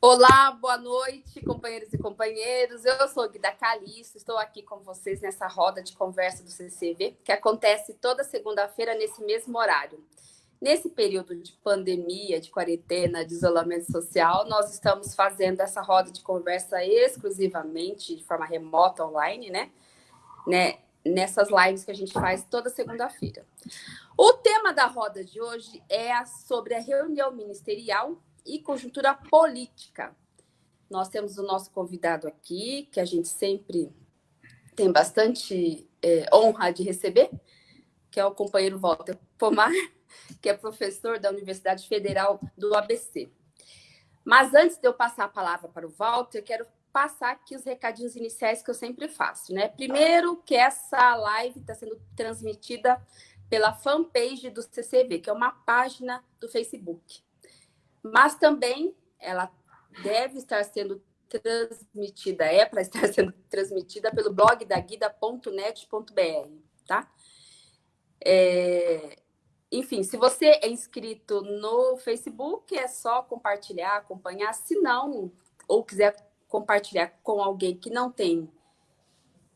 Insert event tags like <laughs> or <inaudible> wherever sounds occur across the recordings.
Olá, boa noite, companheiros e companheiros. Eu sou Guida Calixto, estou aqui com vocês nessa roda de conversa do CCV, que acontece toda segunda-feira nesse mesmo horário. Nesse período de pandemia, de quarentena, de isolamento social, nós estamos fazendo essa roda de conversa exclusivamente de forma remota, online, né? né? Nessas lives que a gente faz toda segunda-feira. O tema da roda de hoje é sobre a reunião ministerial e conjuntura política. Nós temos o nosso convidado aqui, que a gente sempre tem bastante é, honra de receber, que é o companheiro Walter Pomar, <laughs> que é professor da Universidade Federal do ABC. Mas antes de eu passar a palavra para o Walter, quero passar aqui os recadinhos iniciais que eu sempre faço, né? Primeiro, que essa live está sendo transmitida pela fanpage do CCV, que é uma página do Facebook mas também ela deve estar sendo transmitida, é para estar <laughs> sendo transmitida pelo blog da guida.net.br, tá? É, enfim, se você é inscrito no Facebook, é só compartilhar, acompanhar. Se não, ou quiser compartilhar com alguém que não tem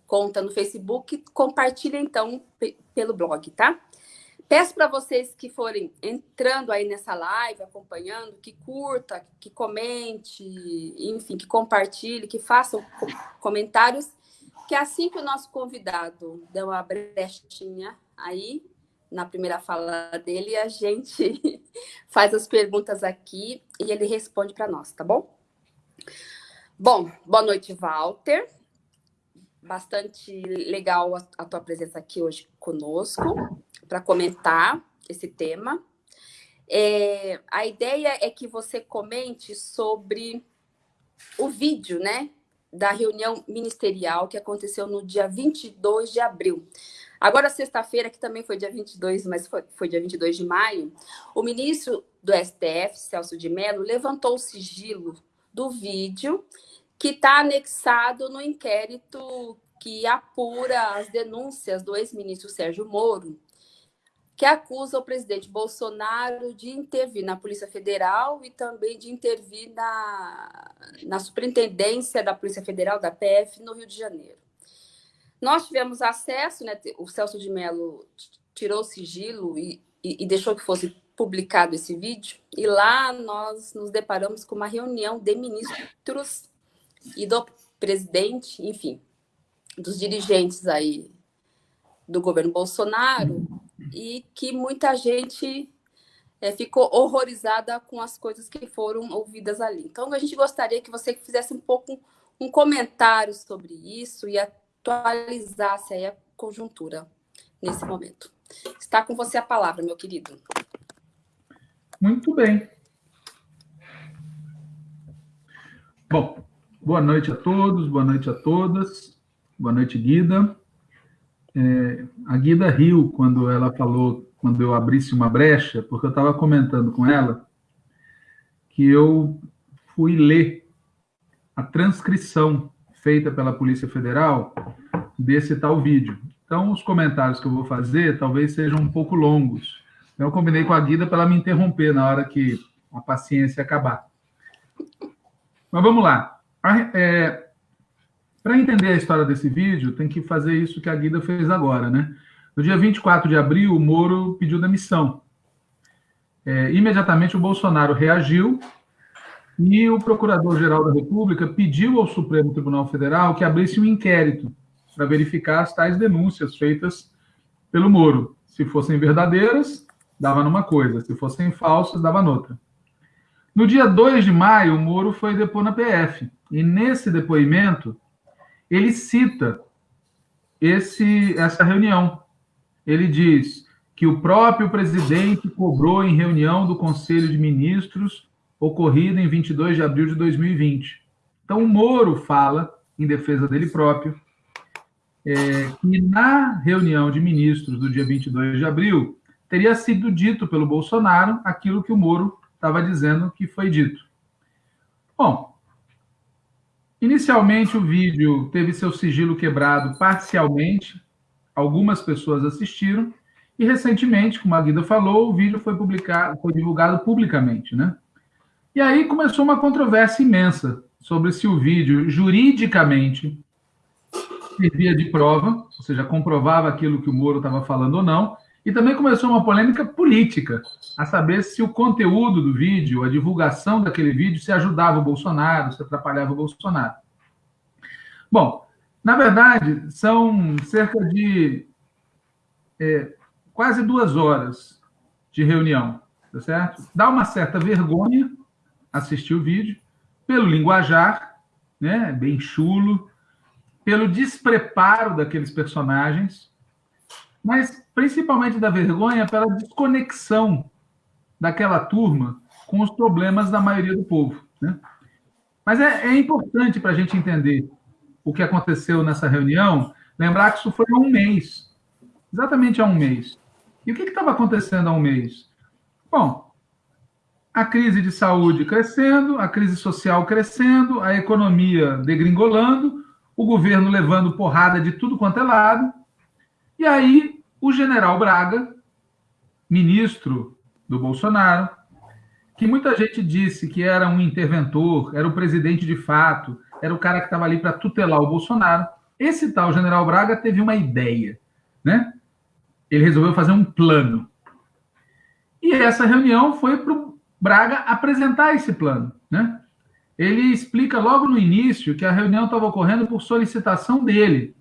conta no Facebook, compartilha então pelo blog, tá? Peço para vocês que forem entrando aí nessa live, acompanhando, que curta, que comente, enfim, que compartilhe, que façam comentários, que assim que o nosso convidado der uma brechinha aí, na primeira fala dele, a gente <laughs> faz as perguntas aqui e ele responde para nós, tá bom? Bom, boa noite, Walter. Bastante legal a, tua presença aqui hoje conosco para comentar esse tema. É, a ideia é que você comente sobre o vídeo, né, da reunião ministerial que aconteceu no dia 22 de abril. Agora, sexta-feira, que também foi dia 22, mas foi, foi dia 22 de maio, o ministro do STF, Celso de Mello, levantou o sigilo do vídeo que está anexado no inquérito que apura as denúncias do ex-ministro Sérgio Moro que acusa o presidente Bolsonaro de intervir na Polícia Federal e também de intervir na, na Superintendência da Polícia Federal, da PF, no Rio de Janeiro. Nós tivemos acesso, né, o Celso de Mello tirou o sigilo e, e, e deixou que fosse publicado esse vídeo, e lá nós nos deparamos com uma reunião de ministros e do presidente, enfim, dos dirigentes aí do governo Bolsonaro, e que muita gente é, ficou horrorizada com as coisas que foram ouvidas ali. Então, a gente gostaria que você fizesse um pouco um comentário sobre isso e atualizasse a conjuntura nesse momento. Está com você a palavra, meu querido. Muito bem. Bom, boa noite a todos, boa noite a todas. Boa noite, Guida. É, a Guida riu quando ela falou, quando eu abrisse uma brecha, porque eu estava comentando com ela que eu fui ler a transcrição feita pela Polícia Federal desse tal vídeo. Então, os comentários que eu vou fazer talvez sejam um pouco longos. Então, eu combinei com a Guida para ela me interromper na hora que a paciência acabar. Mas vamos lá. É, para entender a história desse vídeo, tem que fazer isso que a Guida fez agora, né? No dia 24 de abril, o Moro pediu demissão. É, imediatamente, o Bolsonaro reagiu e o Procurador-Geral da República pediu ao Supremo Tribunal Federal que abrisse um inquérito para verificar as tais denúncias feitas pelo Moro. Se fossem verdadeiras, dava numa coisa, se fossem falsas, dava noutra. No dia 2 de maio, o Moro foi depor na PF. E nesse depoimento, ele cita esse, essa reunião. Ele diz que o próprio presidente cobrou em reunião do Conselho de Ministros ocorrida em 22 de abril de 2020. Então, o Moro fala, em defesa dele próprio, é, que na reunião de ministros do dia 22 de abril teria sido dito pelo Bolsonaro aquilo que o Moro estava dizendo que foi dito. Bom, Inicialmente, o vídeo teve seu sigilo quebrado parcialmente, algumas pessoas assistiram, e recentemente, como a Guida falou, o vídeo foi publicado, foi divulgado publicamente, né? E aí começou uma controvérsia imensa sobre se o vídeo juridicamente servia de prova, ou seja, comprovava aquilo que o Moro estava falando ou não, e também começou uma polêmica política, a saber se o conteúdo do vídeo, a divulgação daquele vídeo, se ajudava o Bolsonaro, se atrapalhava o Bolsonaro. Bom, na verdade, são cerca de é, quase duas horas de reunião, tá certo? Dá uma certa vergonha assistir o vídeo, pelo linguajar, né, bem chulo, pelo despreparo daqueles personagens, mas principalmente da vergonha pela desconexão daquela turma com os problemas da maioria do povo. Né? Mas é, é importante para a gente entender o que aconteceu nessa reunião, lembrar que isso foi há um mês, exatamente há um mês. E o que estava acontecendo há um mês? Bom, a crise de saúde crescendo, a crise social crescendo, a economia degringolando, o governo levando porrada de tudo quanto é lado, e aí o general Braga, ministro do Bolsonaro, que muita gente disse que era um interventor, era o presidente de fato, era o cara que estava ali para tutelar o Bolsonaro. Esse tal general Braga teve uma ideia, né? Ele resolveu fazer um plano. E essa reunião foi para o Braga apresentar esse plano, né? Ele explica logo no início que a reunião estava ocorrendo por solicitação dele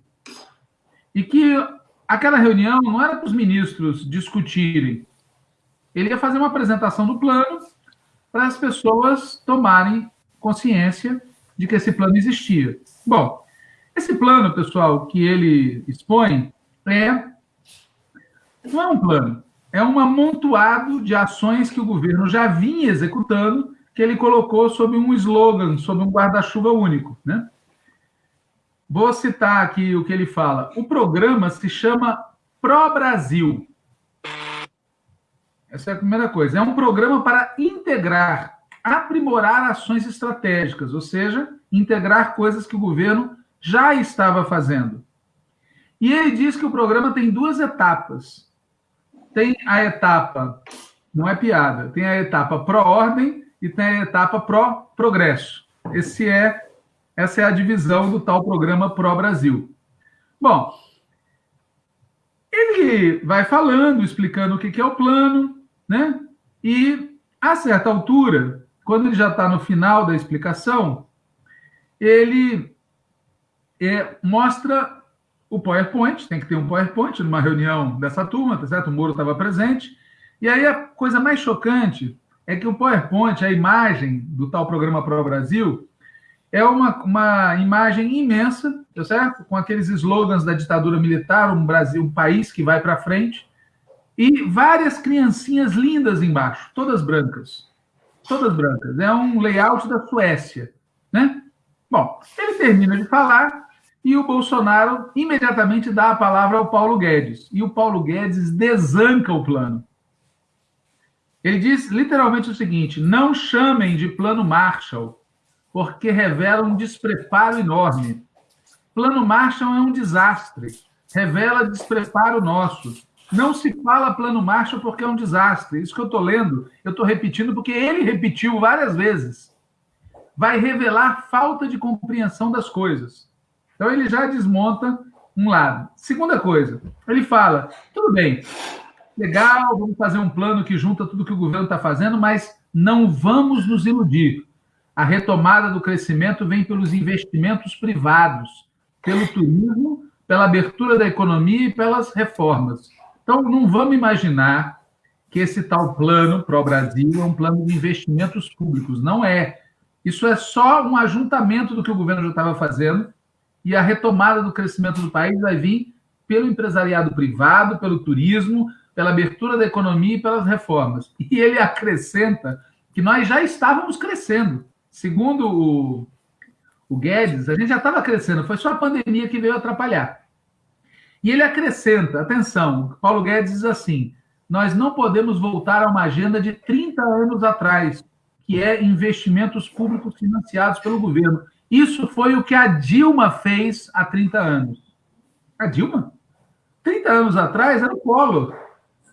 e que aquela reunião não era para os ministros discutirem. Ele ia fazer uma apresentação do plano para as pessoas tomarem consciência de que esse plano existia. Bom, esse plano, pessoal, que ele expõe é não é um plano, é um amontoado de ações que o governo já vinha executando, que ele colocou sob um slogan, sob um guarda-chuva único, né? Vou citar aqui o que ele fala. O programa se chama Pro Brasil. Essa é a primeira coisa. É um programa para integrar, aprimorar ações estratégicas, ou seja, integrar coisas que o governo já estava fazendo. E ele diz que o programa tem duas etapas. Tem a etapa, não é piada, tem a etapa pró-ordem e tem a etapa pró-progresso. Esse é essa é a divisão do tal programa Pro Brasil. Bom, ele vai falando, explicando o que é o plano, né? E a certa altura, quando ele já está no final da explicação, ele é, mostra o PowerPoint, tem que ter um PowerPoint numa reunião dessa turma, tá certo? O Moro estava presente. E aí a coisa mais chocante é que o PowerPoint, a imagem do tal programa Pro Brasil, é uma, uma imagem imensa, tá certo? Com aqueles slogans da ditadura militar, um Brasil, um país que vai para frente, e várias criancinhas lindas embaixo, todas brancas. Todas brancas. É um layout da Suécia, né? Bom, ele termina de falar e o Bolsonaro imediatamente dá a palavra ao Paulo Guedes. E o Paulo Guedes desanca o plano. Ele diz literalmente o seguinte: não chamem de plano Marshall porque revela um despreparo enorme. Plano Marshall é um desastre, revela despreparo nosso. Não se fala Plano Marshall porque é um desastre. Isso que eu estou lendo, eu estou repetindo porque ele repetiu várias vezes. Vai revelar falta de compreensão das coisas. Então ele já desmonta um lado. Segunda coisa, ele fala: tudo bem, legal, vamos fazer um plano que junta tudo que o governo está fazendo, mas não vamos nos iludir. A retomada do crescimento vem pelos investimentos privados, pelo turismo, pela abertura da economia e pelas reformas. Então, não vamos imaginar que esse tal plano para o Brasil é um plano de investimentos públicos. Não é. Isso é só um ajuntamento do que o governo já estava fazendo e a retomada do crescimento do país vai vir pelo empresariado privado, pelo turismo, pela abertura da economia e pelas reformas. E ele acrescenta que nós já estávamos crescendo. Segundo o, o Guedes, a gente já estava crescendo, foi só a pandemia que veio atrapalhar. E ele acrescenta, atenção, Paulo Guedes diz assim: nós não podemos voltar a uma agenda de 30 anos atrás, que é investimentos públicos financiados pelo governo. Isso foi o que a Dilma fez há 30 anos. A Dilma? 30 anos atrás era o Collor.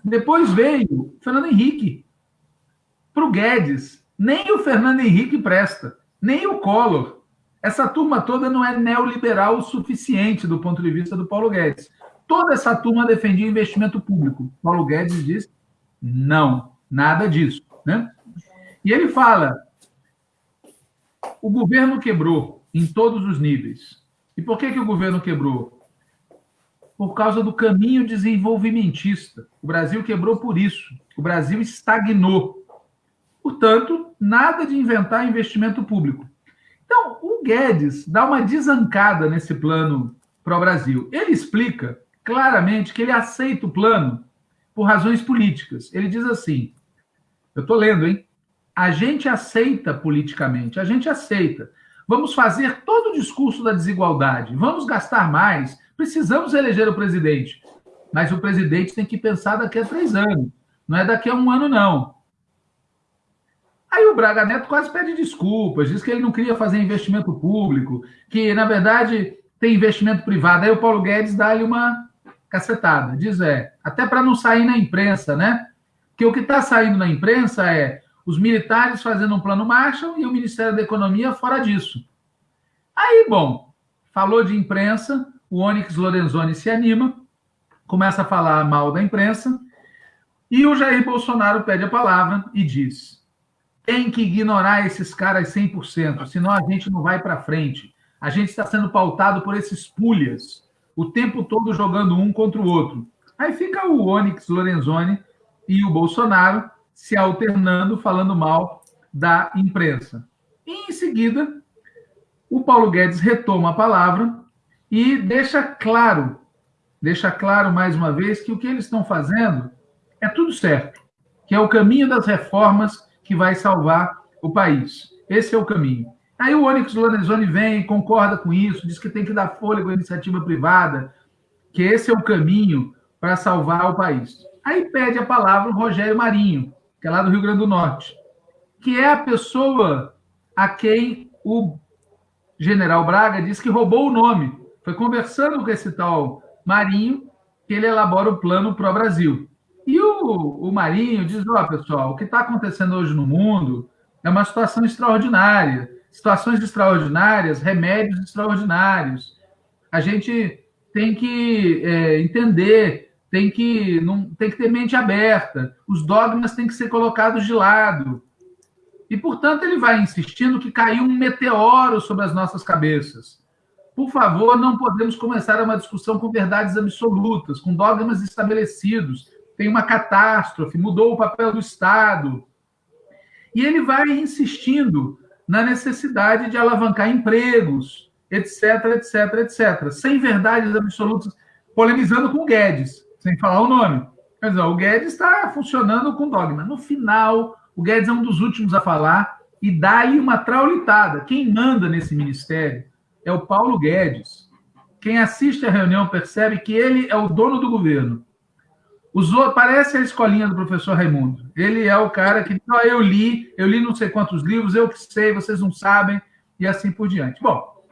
Depois veio Fernando Henrique. Para o Guedes, Nem o Fernando Henrique presta, nem o Collor. Essa turma toda não é neoliberal o suficiente do ponto de vista do Paulo Guedes. Toda essa turma defendia investimento público. Paulo Guedes diz: não, nada disso. Né? E ele fala: o governo quebrou em todos os níveis. E por que, que o governo quebrou? Por causa do caminho desenvolvimentista. O Brasil quebrou por isso. O Brasil estagnou. Portanto, nada de inventar investimento público. Então, o Guedes dá uma desancada nesse plano para o Brasil. Ele explica claramente que ele aceita o plano por razões políticas. Ele diz assim: eu estou lendo, hein? A gente aceita politicamente, a gente aceita. Vamos fazer todo o discurso da desigualdade, vamos gastar mais, precisamos eleger o presidente. Mas o presidente tem que pensar daqui a três anos, não é daqui a um ano, não. Aí o Braga Neto quase pede desculpas, diz que ele não queria fazer investimento público, que, na verdade, tem investimento privado. Aí o Paulo Guedes dá-lhe uma cacetada. Diz, é, até para não sair na imprensa, né? Porque o que está saindo na imprensa é os militares fazendo um plano Marshall e o Ministério da Economia fora disso. Aí, bom, falou de imprensa, o Onyx Lorenzoni se anima, começa a falar mal da imprensa, e o Jair Bolsonaro pede a palavra e diz: tem que ignorar esses caras 100%, senão a gente não vai para frente. A gente está sendo pautado por esses pulhas o tempo todo jogando um contra o outro. Aí fica o Onyx Lorenzoni e o Bolsonaro se alternando, falando mal da imprensa. E, em seguida, o Paulo Guedes retoma a palavra e deixa claro, deixa claro mais uma vez que o que eles estão fazendo é tudo certo, que é o caminho das reformas que vai salvar o país. Esse é o caminho. Aí o Onyx Lorenzoni vem, concorda com isso, diz que tem que dar fôlego à iniciativa privada, que esse é o caminho para salvar o país. Aí pede a palavra o Rogério Marinho, que é lá do Rio Grande do Norte, que é a pessoa a quem o general Braga disse que roubou o nome. Foi conversando com esse tal Marinho que ele elabora o plano para o Brasil. E o, o Marinho diz: ó, oh, pessoal, o que está acontecendo hoje no mundo é uma situação extraordinária situações extraordinárias, remédios extraordinários. A gente tem que é, entender, tem que, não, tem que ter mente aberta, os dogmas têm que ser colocados de lado. E, portanto, ele vai insistindo que caiu um meteoro sobre as nossas cabeças. Por favor, não podemos começar uma discussão com verdades absolutas, com dogmas estabelecidos. Tem uma catástrofe, mudou o papel do Estado. E ele vai insistindo na necessidade de alavancar empregos, etc, etc, etc. Sem verdades absolutas, polemizando com o Guedes, sem falar o nome. Mas ó, o Guedes está funcionando com dogma. No final, o Guedes é um dos últimos a falar e dá-lhe uma traulitada. Quem manda nesse ministério é o Paulo Guedes. Quem assiste à reunião percebe que ele é o dono do governo. Parece a escolinha do professor Raimundo. Ele é o cara que oh, eu li, eu li não sei quantos livros, eu que sei, vocês não sabem, e assim por diante. Bom,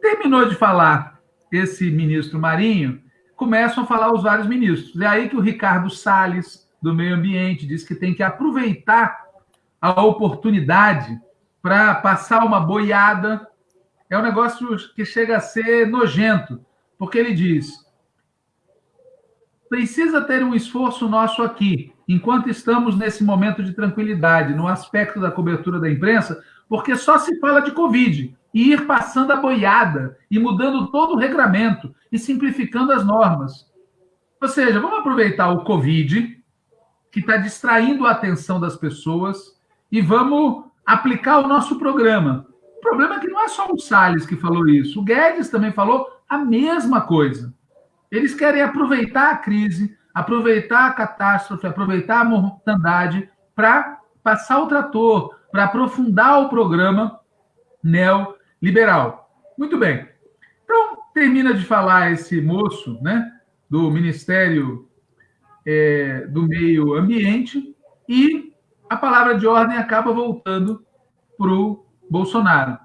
terminou de falar esse ministro Marinho, começam a falar os vários ministros. É aí que o Ricardo Salles, do Meio Ambiente, diz que tem que aproveitar a oportunidade para passar uma boiada. É um negócio que chega a ser nojento, porque ele diz: precisa ter um esforço nosso aqui, enquanto estamos nesse momento de tranquilidade, no aspecto da cobertura da imprensa, porque só se fala de Covid e ir passando a boiada e mudando todo o regramento e simplificando as normas. Ou seja, vamos aproveitar o Covid, que está distraindo a atenção das pessoas, e vamos aplicar o nosso programa. O problema é que não é só o Salles que falou isso, o Guedes também falou a mesma coisa. Eles querem aproveitar a crise, aproveitar a catástrofe, aproveitar a mortandade para passar o trator, para aprofundar o programa neoliberal. Muito bem. Então, termina de falar esse moço né, do Ministério é, do Meio Ambiente e a palavra de ordem acaba voltando para o Bolsonaro.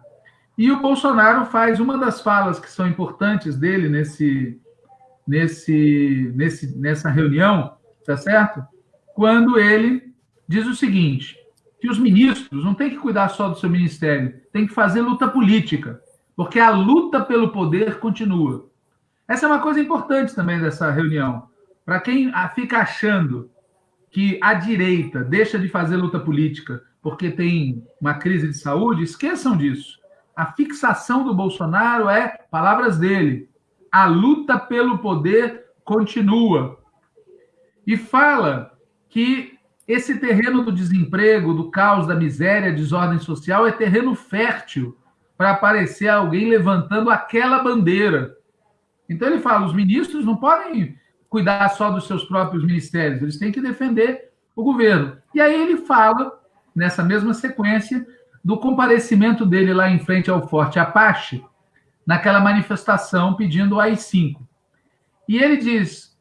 E o Bolsonaro faz uma das falas que são importantes dele nesse, nesse, nesse, nessa reunião, tá certo? Quando ele diz o seguinte: que os ministros não têm que cuidar só do seu ministério, tem que fazer luta política, porque a luta pelo poder continua. Essa é uma coisa importante também dessa reunião. Para quem fica achando que a direita deixa de fazer luta política porque tem uma crise de saúde, esqueçam disso. A fixação do Bolsonaro é, palavras dele, a luta pelo poder continua. E fala que esse terreno do desemprego, do caos, da miséria, desordem social é terreno fértil para aparecer alguém levantando aquela bandeira. Então ele fala: os ministros não podem cuidar só dos seus próprios ministérios, eles têm que defender o governo. E aí ele fala, nessa mesma sequência, do comparecimento dele lá em frente ao Forte Apache, naquela manifestação pedindo o AI-5. E ele diz: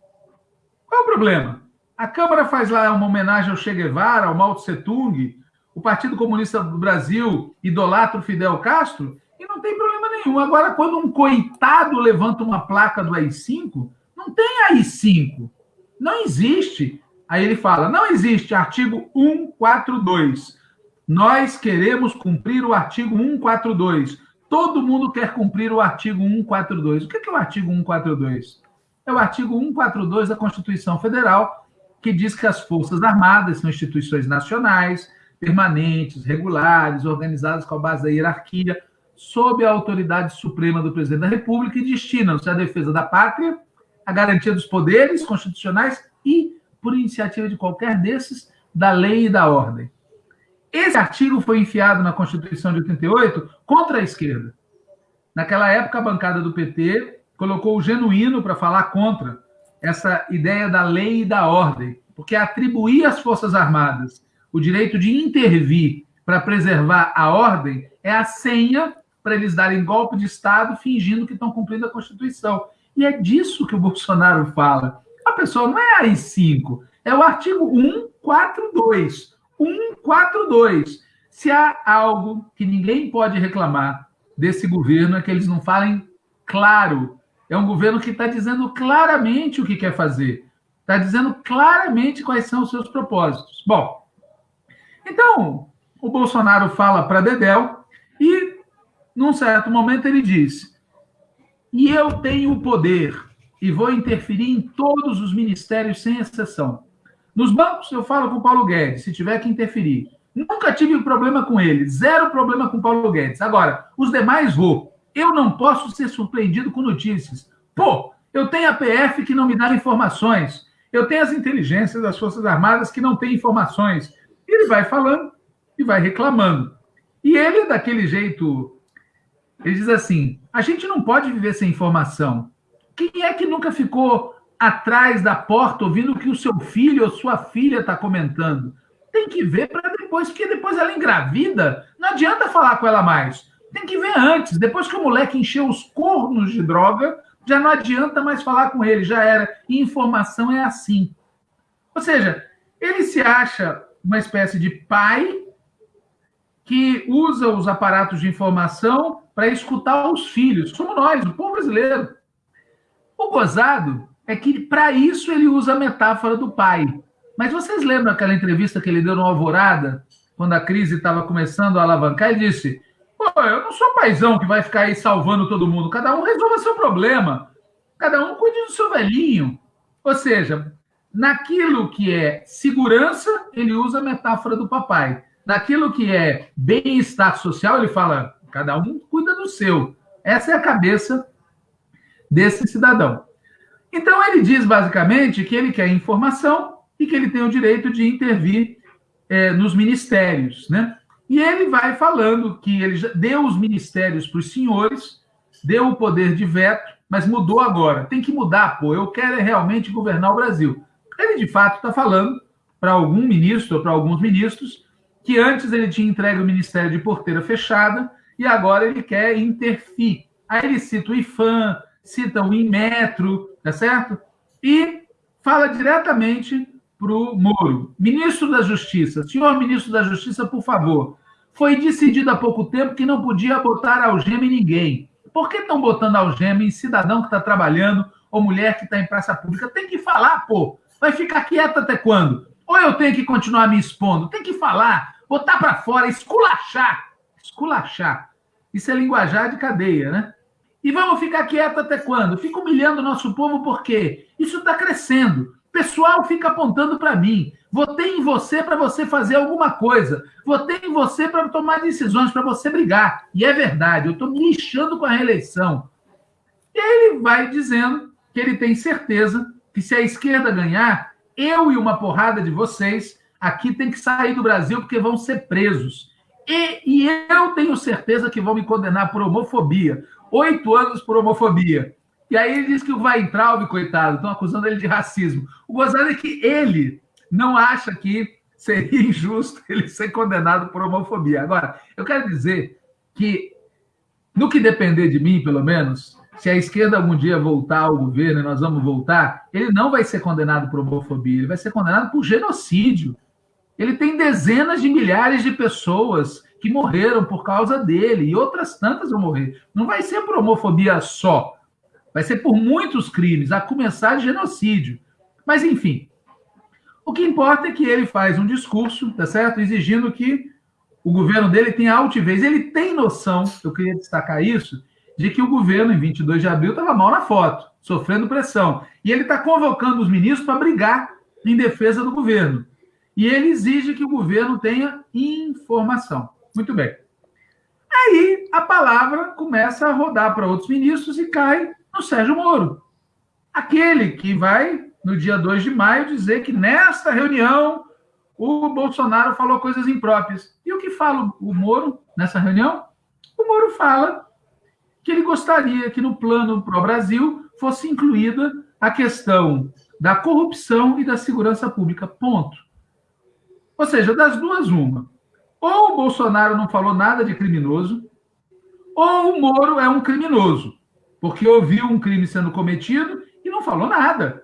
qual é o problema? A Câmara faz lá uma homenagem ao Che Guevara, ao Mao Tse Tung, o Partido Comunista do Brasil idolatra o Fidel Castro, e não tem problema nenhum. Agora, quando um coitado levanta uma placa do AI-5, não tem AI-5. Não existe. Aí ele fala: não existe artigo 142. Nós queremos cumprir o artigo 142. Todo mundo quer cumprir o artigo 142. O que é o artigo 142? É o artigo 142 da Constituição Federal, que diz que as Forças Armadas são instituições nacionais, permanentes, regulares, organizadas com a base da hierarquia, sob a autoridade suprema do presidente da República e destinam-se à defesa da pátria, à garantia dos poderes constitucionais e, por iniciativa de qualquer desses, da lei e da ordem. Esse artigo foi enfiado na Constituição de 88 contra a esquerda. Naquela época, a bancada do PT colocou o genuíno para falar contra essa ideia da lei e da ordem, porque atribuir às Forças Armadas o direito de intervir para preservar a ordem é a senha para eles darem golpe de Estado fingindo que estão cumprindo a Constituição. E é disso que o Bolsonaro fala. A pessoa não é AI-5, é o artigo 142. 142. Se há algo que ninguém pode reclamar desse governo é que eles não falem claro. É um governo que está dizendo claramente o que quer fazer. Está dizendo claramente quais são os seus propósitos. Bom, então, o Bolsonaro fala para Dedel e num certo momento ele diz: E eu tenho o poder e vou interferir em todos os ministérios sem exceção. Nos bancos eu falo com o Paulo Guedes, se tiver que interferir. Nunca tive problema com ele, zero problema com o Paulo Guedes. Agora, os demais vou. Eu não posso ser surpreendido com notícias. Pô, eu tenho a PF que não me dá informações. Eu tenho as inteligências das Forças Armadas que não têm informações. Ele vai falando e vai reclamando. E ele, daquele jeito ele diz assim: a gente não pode viver sem informação. Quem é que nunca ficou atrás da porta ouvindo o que o seu filho ou sua filha está comentando? Tem que ver para depois, porque depois ela engravida, não adianta falar com ela mais. Tem que ver antes. Depois que o moleque encheu os cornos de droga, já não adianta mais falar com ele, já era. E informação é assim. Ou seja, ele se acha uma espécie de pai que usa os aparatos de informação para escutar os filhos. Somos nós, o povo brasileiro. O gozado é que, para isso, ele usa a metáfora do pai. Mas vocês lembram aquela entrevista que ele deu no Alvorada, quando a crise estava começando a alavancar? Ele disse: Pô, eu não sou paizão que vai ficar aí salvando todo mundo. Cada um resolva seu problema. Cada um cuide do seu velhinho. Ou seja, naquilo que é segurança, ele usa a metáfora do papai. Naquilo que é bem-estar social, ele fala: cada um cuida do seu. Essa é a cabeça desse cidadão. Então, ele diz basicamente que ele quer informação e que ele tem o direito de intervir é, nos ministérios, né? E ele vai falando que ele deu os ministérios para os senhores, deu o poder de veto, mas mudou agora. Tem que mudar, pô. Eu quero é realmente governar o Brasil. Ele, de fato, está falando para algum ministro ou para alguns ministros que antes ele tinha entregue o ministério de porteira fechada e agora ele quer interfir. Aí ele cita o IFAM, cita o Inmetro, tá certo? E fala diretamente para o Moro. Ministro da Justiça, senhor ministro da Justiça, por favor, foi decidido há pouco tempo que não podia botar algema em ninguém. Por que estão botando algema em cidadão que está trabalhando ou mulher que está em praça pública? Tem que falar, pô. Vai ficar quieta até quando? Ou eu tenho que continuar me expondo? Tem que falar. botar para fora, esculachar. Esculachar. Isso é linguajar de cadeia, né? E vamos ficar quieto até quando? Fica humilhando o nosso povo porque isso está crescendo. O pessoal fica apontando para mim. Votei em você para você fazer alguma coisa. Votei em você para tomar decisões, para você brigar. E é verdade, eu estou me lixando com a reeleição. E aí ele vai dizendo que ele tem certeza que se a esquerda ganhar, eu e uma porrada de vocês aqui tem que sair do Brasil porque vão ser presos. E, e eu tenho certeza que vão me condenar por homofobia oito anos por homofobia. E aí ele diz que o Weintraub, coitado, estão acusando ele de racismo. O gozado é que ele não acha que seria <laughs> injusto ele ser condenado por homofobia. Agora, eu quero dizer que, no que depender de mim, pelo menos, se a esquerda algum dia voltar ao governo e nós vamos voltar, ele não vai ser condenado por homofobia, ele vai ser condenado por genocídio. Ele tem dezenas de milhares de pessoas que morreram por causa dele, e outras tantas vão morrer. Não vai ser por homofobia só, vai ser por muitos crimes, a começar de genocídio. Mas, enfim, o que importa é que ele faz um discurso, tá certo? Exigindo que o governo dele tenha altivez. Ele tem noção, eu queria destacar isso, de que o governo, em 22 de abril, estava mal na foto, sofrendo pressão. E ele está convocando os ministros para brigar em defesa do governo. E ele exige que o governo tenha informação. Muito bem. Aí a palavra começa a rodar para outros ministros e cai no Sérgio Moro. Aquele que vai, no dia 2 de maio, dizer que nesta reunião o Bolsonaro falou coisas impróprias. E o que fala o Moro nessa reunião? O Moro fala que ele gostaria que no plano para o Brasil fosse incluída a questão da corrupção e da segurança pública. Ponto. Ou seja, das duas, uma. Ou o Bolsonaro não falou nada de criminoso, ou o Moro é um criminoso, porque ouviu um crime sendo cometido e não falou nada.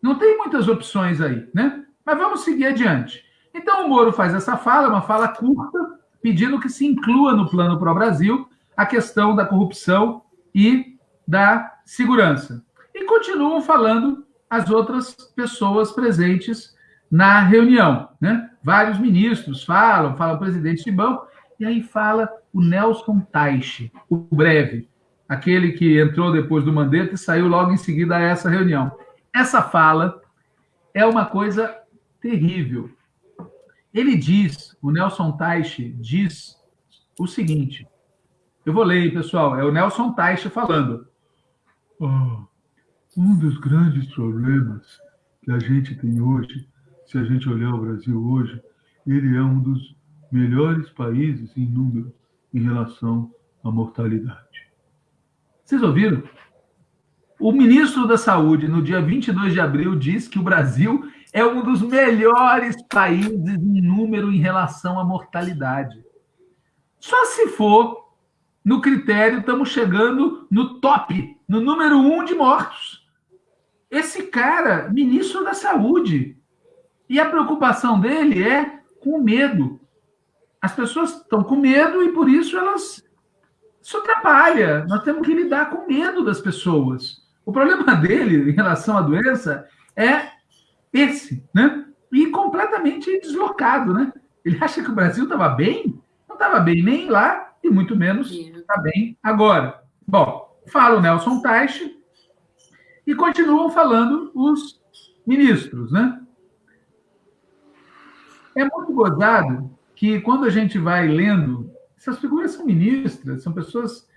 Não tem muitas opções aí, né? Mas vamos seguir adiante. Então o Moro faz essa fala, uma fala curta, pedindo que se inclua no plano para o Brasil a questão da corrupção e da segurança. E continuam falando as outras pessoas presentes na reunião. Né? Vários ministros falam, fala o presidente de banco, e aí fala o Nelson Taixe, o breve, aquele que entrou depois do Mandetta e saiu logo em seguida a essa reunião. Essa fala é uma coisa terrível. Ele diz, o Nelson Taixe diz o seguinte, eu vou ler, pessoal, é o Nelson Taixe falando. Oh, um dos grandes problemas que a gente tem hoje se a gente olhar o Brasil hoje, ele é um dos melhores países em número em relação à mortalidade. Vocês ouviram? O ministro da Saúde, no dia 22 de abril, disse que o Brasil é um dos melhores países em número em relação à mortalidade. Só se for no critério, estamos chegando no top, no número um de mortos. Esse cara, ministro da Saúde, e a preocupação dele é com medo. As pessoas estão com medo e por isso elas. Isso atrapalha. Nós temos que lidar com medo das pessoas. O problema <laughs> dele em relação à doença é esse, né? E completamente deslocado, né? Ele <laughs> acha que o Brasil estava bem? Não estava bem nem lá e muito menos está bem agora. Bom, fala o Nelson Teich e continuam falando os ministros, né? É muito gozado que quando a gente vai lendo, essas figuras são ministras, são pessoas.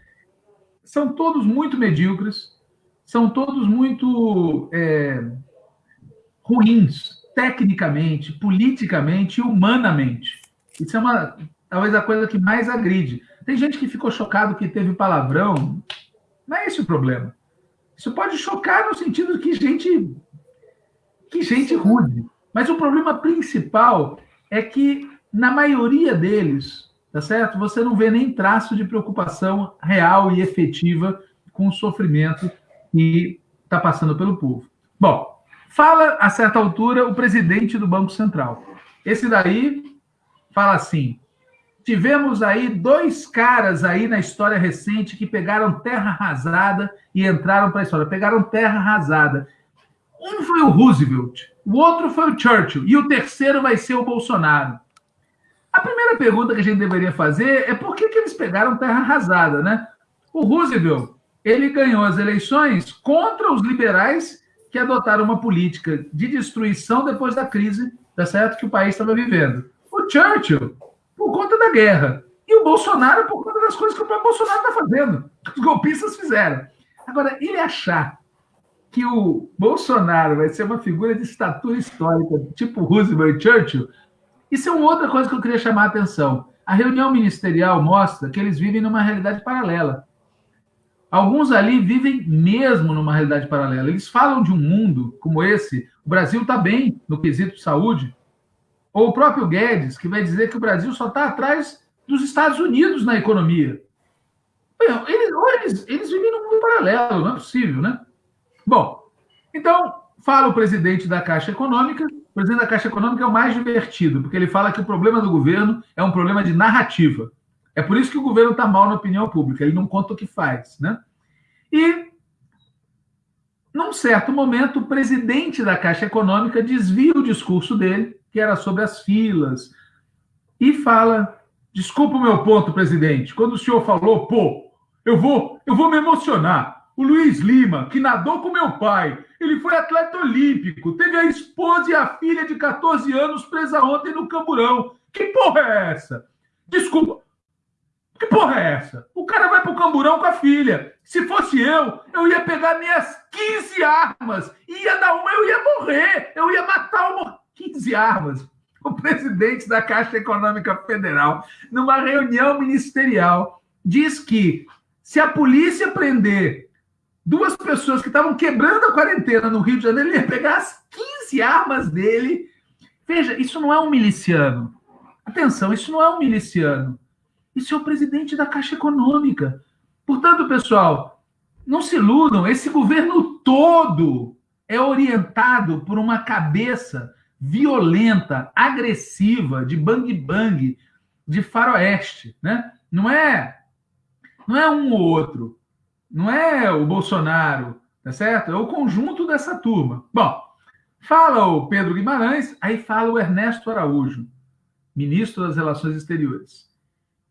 São todos muito medíocres, são todos muito é, ruins, tecnicamente, politicamente e humanamente. Isso é uma, talvez a coisa que mais agride. Tem gente que ficou chocado que teve palavrão. Não é esse o problema. Isso pode chocar no sentido que gente que gente rude. Mas o problema principal é que, na maioria deles, tá certo? Você não vê nem traço de preocupação real e efetiva com o sofrimento que está passando pelo povo. Bom, fala a certa altura o presidente do Banco Central. Esse daí fala assim: tivemos aí dois caras aí na história recente que pegaram terra arrasada e entraram para a história. Pegaram terra arrasada. Um foi o Roosevelt, o outro foi o Churchill, e o terceiro vai ser o Bolsonaro. A primeira pergunta que a gente deveria fazer é por que, que eles pegaram terra arrasada, né? O Roosevelt, ele ganhou as eleições contra os liberais que adotaram uma política de destruição depois da crise, tá certo, que o país estava vivendo. O Churchill, por conta da guerra. E o Bolsonaro, por conta das coisas que o próprio Bolsonaro está fazendo, que os golpistas fizeram. Agora, ele achar que o Bolsonaro vai ser uma figura de estatura histórica, tipo Roosevelt e Churchill, isso é uma outra coisa que eu queria chamar a atenção. A reunião ministerial mostra que eles vivem numa realidade paralela. Alguns ali vivem mesmo numa realidade paralela. Eles falam de um mundo como esse. O Brasil está bem no quesito saúde. Ou o próprio Guedes, que vai dizer que o Brasil só está atrás dos Estados Unidos na economia. Eles, eles, eles vivem num mundo paralelo, não é possível, né? Bom, então, fala o presidente da Caixa Econômica. O presidente da Caixa Econômica é o mais divertido, porque ele fala que o problema do governo é um problema de narrativa. É por isso que o governo está mal na opinião pública, ele não conta o que faz, né? E, num certo momento, o presidente da Caixa Econômica desvia o discurso dele, que era sobre as filas, e fala: Desculpa o meu ponto, presidente. Quando o senhor falou, pô, eu vou, eu vou me emocionar. O Luiz Lima, que nadou com meu pai, ele foi atleta olímpico, teve a esposa e a filha de 14 anos presa ontem no Camburão. Que porra é essa? Desculpa. Que porra é essa? O cara vai pro Camburão com a filha. Se fosse eu, eu ia pegar minhas 15 armas, ia dar uma, eu ia morrer, eu ia matar uma 15 armas. O presidente da Caixa Econômica Federal, numa reunião ministerial, diz que se a polícia prender duas pessoas que estavam quebrando a quarentena no Rio de Janeiro, ele ia pegar as 15 armas dele. Veja, isso não é um miliciano. Atenção, isso não é um miliciano. Isso é o presidente da Caixa Econômica. Portanto, pessoal, não se iludam, esse governo todo é orientado por uma cabeça violenta, agressiva, de bang bang, de faroeste, né? Não é não é um ou outro. Não é o Bolsonaro, tá certo? É o conjunto dessa turma. Bom, fala o Pedro Guimarães, aí fala o Ernesto Araújo, ministro das Relações Exteriores.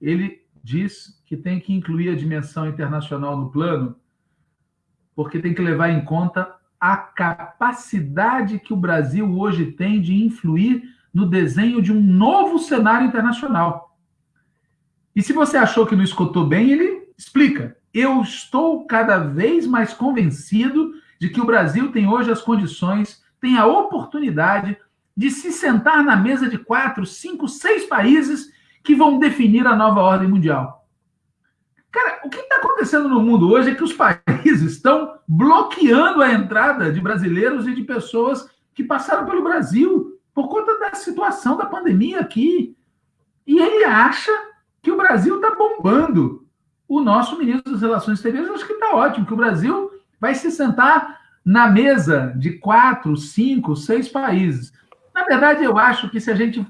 Ele diz que tem que incluir a dimensão internacional no plano, porque tem que levar em conta a capacidade que o Brasil hoje tem de influir no desenho de um novo cenário internacional. E se você achou que não escutou bem, ele explica. Eu estou cada vez mais convencido de que o Brasil tem hoje as condições, tem a oportunidade de se sentar na mesa de quatro, cinco, seis países que vão definir a nova ordem mundial. Cara, o que está acontecendo no mundo hoje é que os <laughs> países estão bloqueando a entrada de brasileiros e de pessoas que passaram pelo Brasil por conta da situação da pandemia aqui. E ele acha que o Brasil está bombando o nosso ministro das Relações Exteriores acho que está ótimo, que o Brasil vai se sentar na mesa de quatro, cinco, seis países. Na verdade, eu acho que se a gente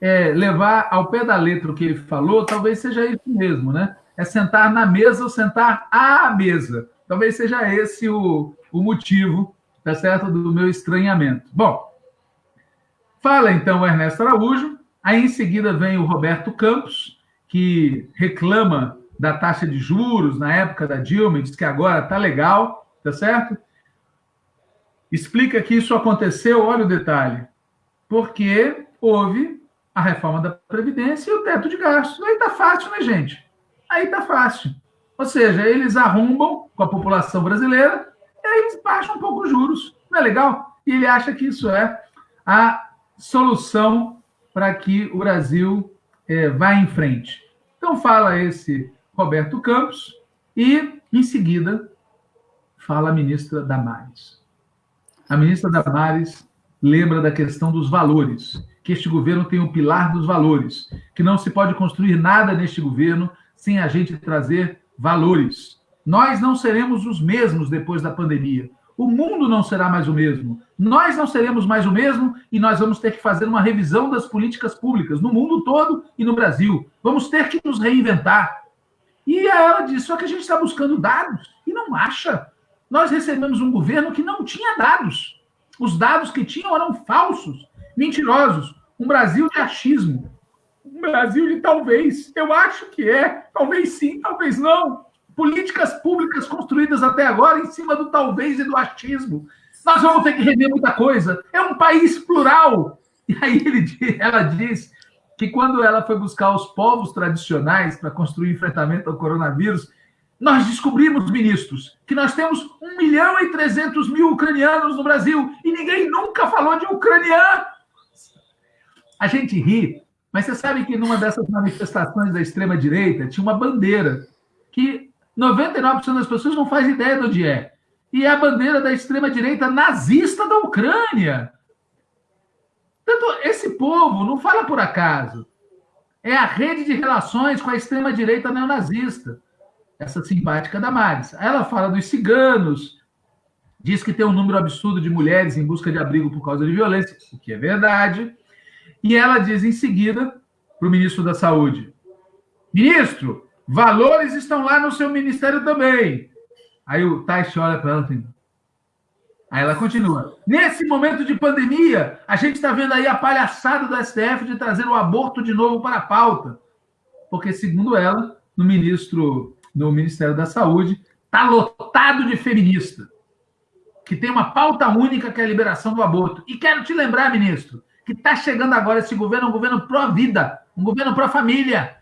é, levar ao pé da letra o que ele falou, talvez seja isso mesmo, né? É sentar na mesa ou sentar à mesa. Talvez seja esse o, o motivo, tá certo, do meu estranhamento. Bom, fala então o Ernesto Araújo, aí em seguida vem o Roberto Campos, que reclama da taxa de juros na época da Dilma, diz que agora tá legal, tá certo? Explica que isso aconteceu, olha o detalhe, porque houve a reforma da Previdência e o teto de gastos. Aí tá fácil, né, gente? Aí tá fácil. Ou seja, eles arrombam com a população brasileira e aí eles baixam um pouco os juros. Não é legal? E ele acha que isso é a solução para que o Brasil é, vá em frente. Então fala esse Roberto Campos, e, em seguida, fala a ministra Damares. A ministra Damares lembra da questão dos valores, que este governo tem um pilar dos valores, que não se pode construir nada neste governo sem a gente trazer valores. Nós não seremos os mesmos depois da pandemia. O mundo não será mais o mesmo. Nós não seremos mais o mesmo e nós vamos ter que fazer uma revisão das políticas públicas no mundo todo e no Brasil. Vamos ter que nos reinventar. E ela disse: só que a gente está buscando dados e não acha. Nós recebemos um governo que não tinha dados. Os dados que tinham eram falsos, mentirosos. Um Brasil de achismo. um Brasil de talvez. Eu acho que é. Talvez sim, talvez não. Políticas públicas construídas até agora em cima do talvez e do achismo. Nós vamos ter que rever muita coisa. É um país plural. E aí ele, ela diz que quando ela foi buscar os povos tradicionais para construir enfrentamento ao coronavírus, nós descobrimos, ministros, que nós temos 1 milhão e 300 mil ucranianos no Brasil e ninguém nunca falou de ucraniano. A gente ri, mas você sabe que numa dessas manifestações da extrema-direita tinha uma bandeira que 99% das pessoas não faz ideia do que é. E é a bandeira da extrema-direita nazista da Ucrânia. Portanto, esse povo não fala por acaso. É a rede de relações com a extrema-direita neonazista essa simpática Damares. Ela fala dos ciganos, diz que tem um número absurdo de mulheres em busca de abrigo por causa de violência, o que é verdade. E ela diz em seguida para o ministro da Saúde: Ministro, valores estão lá no seu ministério também. Aí o Taish olha para ela assim. Aí ela continua. Nesse momento de pandemia, a gente está vendo aí a palhaçada do STF de trazer o aborto de novo para a pauta. Porque, segundo ela, no ministro no Ministério da Saúde, está lotado de feminista, que tem uma pauta única que é a liberação do aborto. E quero te lembrar, ministro, que está chegando agora esse governo, um governo pró-vida, um governo pró-família.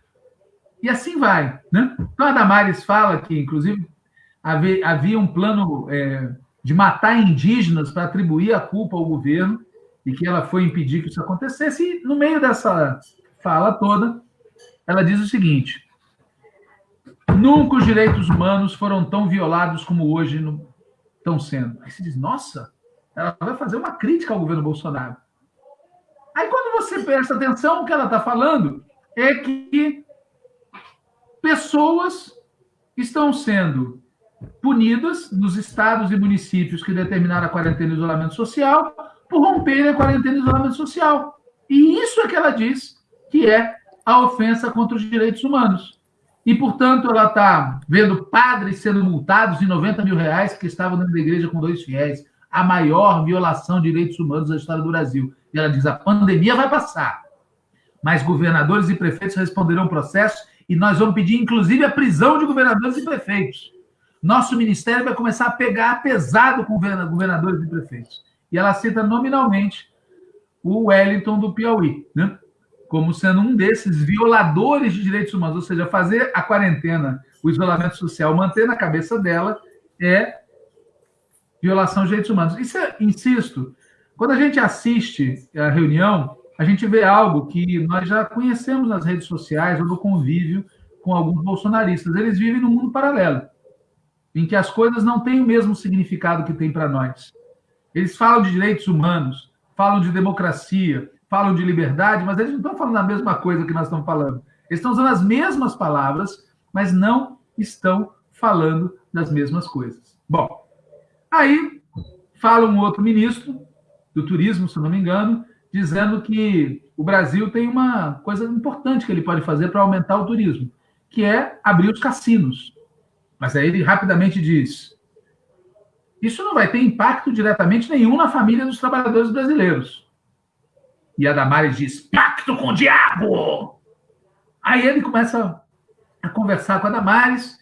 E assim vai. Né? Então, a Damares fala que, inclusive, havia, havia um plano é, de matar indígenas para atribuir a culpa ao governo e que ela foi impedir que isso acontecesse. E, no meio dessa fala toda, ela diz o seguinte: Nunca os direitos humanos foram tão violados como hoje estão sendo. Aí você diz, nossa, ela vai fazer uma crítica ao governo Bolsonaro. Aí quando você presta atenção, o que ela está falando é que pessoas estão sendo punidas nos estados e municípios que determinaram a quarentena e isolamento social por romperem a quarentena e isolamento social. E isso é que ela diz que é a ofensa contra os direitos humanos. E, portanto, ela está vendo padres sendo multados em 90 mil reais que estavam dentro da igreja com dois fiéis. A maior violação de direitos humanos da história do Brasil. E ela diz: a pandemia vai passar. Mas governadores e prefeitos responderão o processo e nós vamos pedir, inclusive, a prisão de governadores e prefeitos. Nosso ministério vai começar a pegar pesado com governadores e prefeitos. E ela cita nominalmente o Wellington do Piauí, né? como sendo um desses violadores de direitos humanos, ou seja, fazer a quarentena, o isolamento social, manter na cabeça dela é violação de direitos humanos. Isso, é, insisto, quando a gente assiste a reunião, a gente vê algo que nós já conhecemos nas redes sociais ou no convívio com alguns bolsonaristas. Eles vivem num mundo paralelo, em que as coisas não têm o mesmo significado que tem para nós. Eles falam de direitos humanos, falam de democracia, falam de liberdade, mas eles não estão falando a mesma coisa que nós estamos falando. Eles estão usando as mesmas palavras, mas não estão falando das mesmas coisas. Bom, aí fala um outro ministro do turismo, se não me engano, dizendo que o Brasil tem uma coisa importante que ele pode fazer para aumentar o turismo, que é abrir os cassinos. Mas aí ele rapidamente diz: isso não vai ter impacto diretamente nenhum na família dos trabalhadores brasileiros. E a Damares diz: pacto com o diabo! Aí ele começa a conversar com a Damares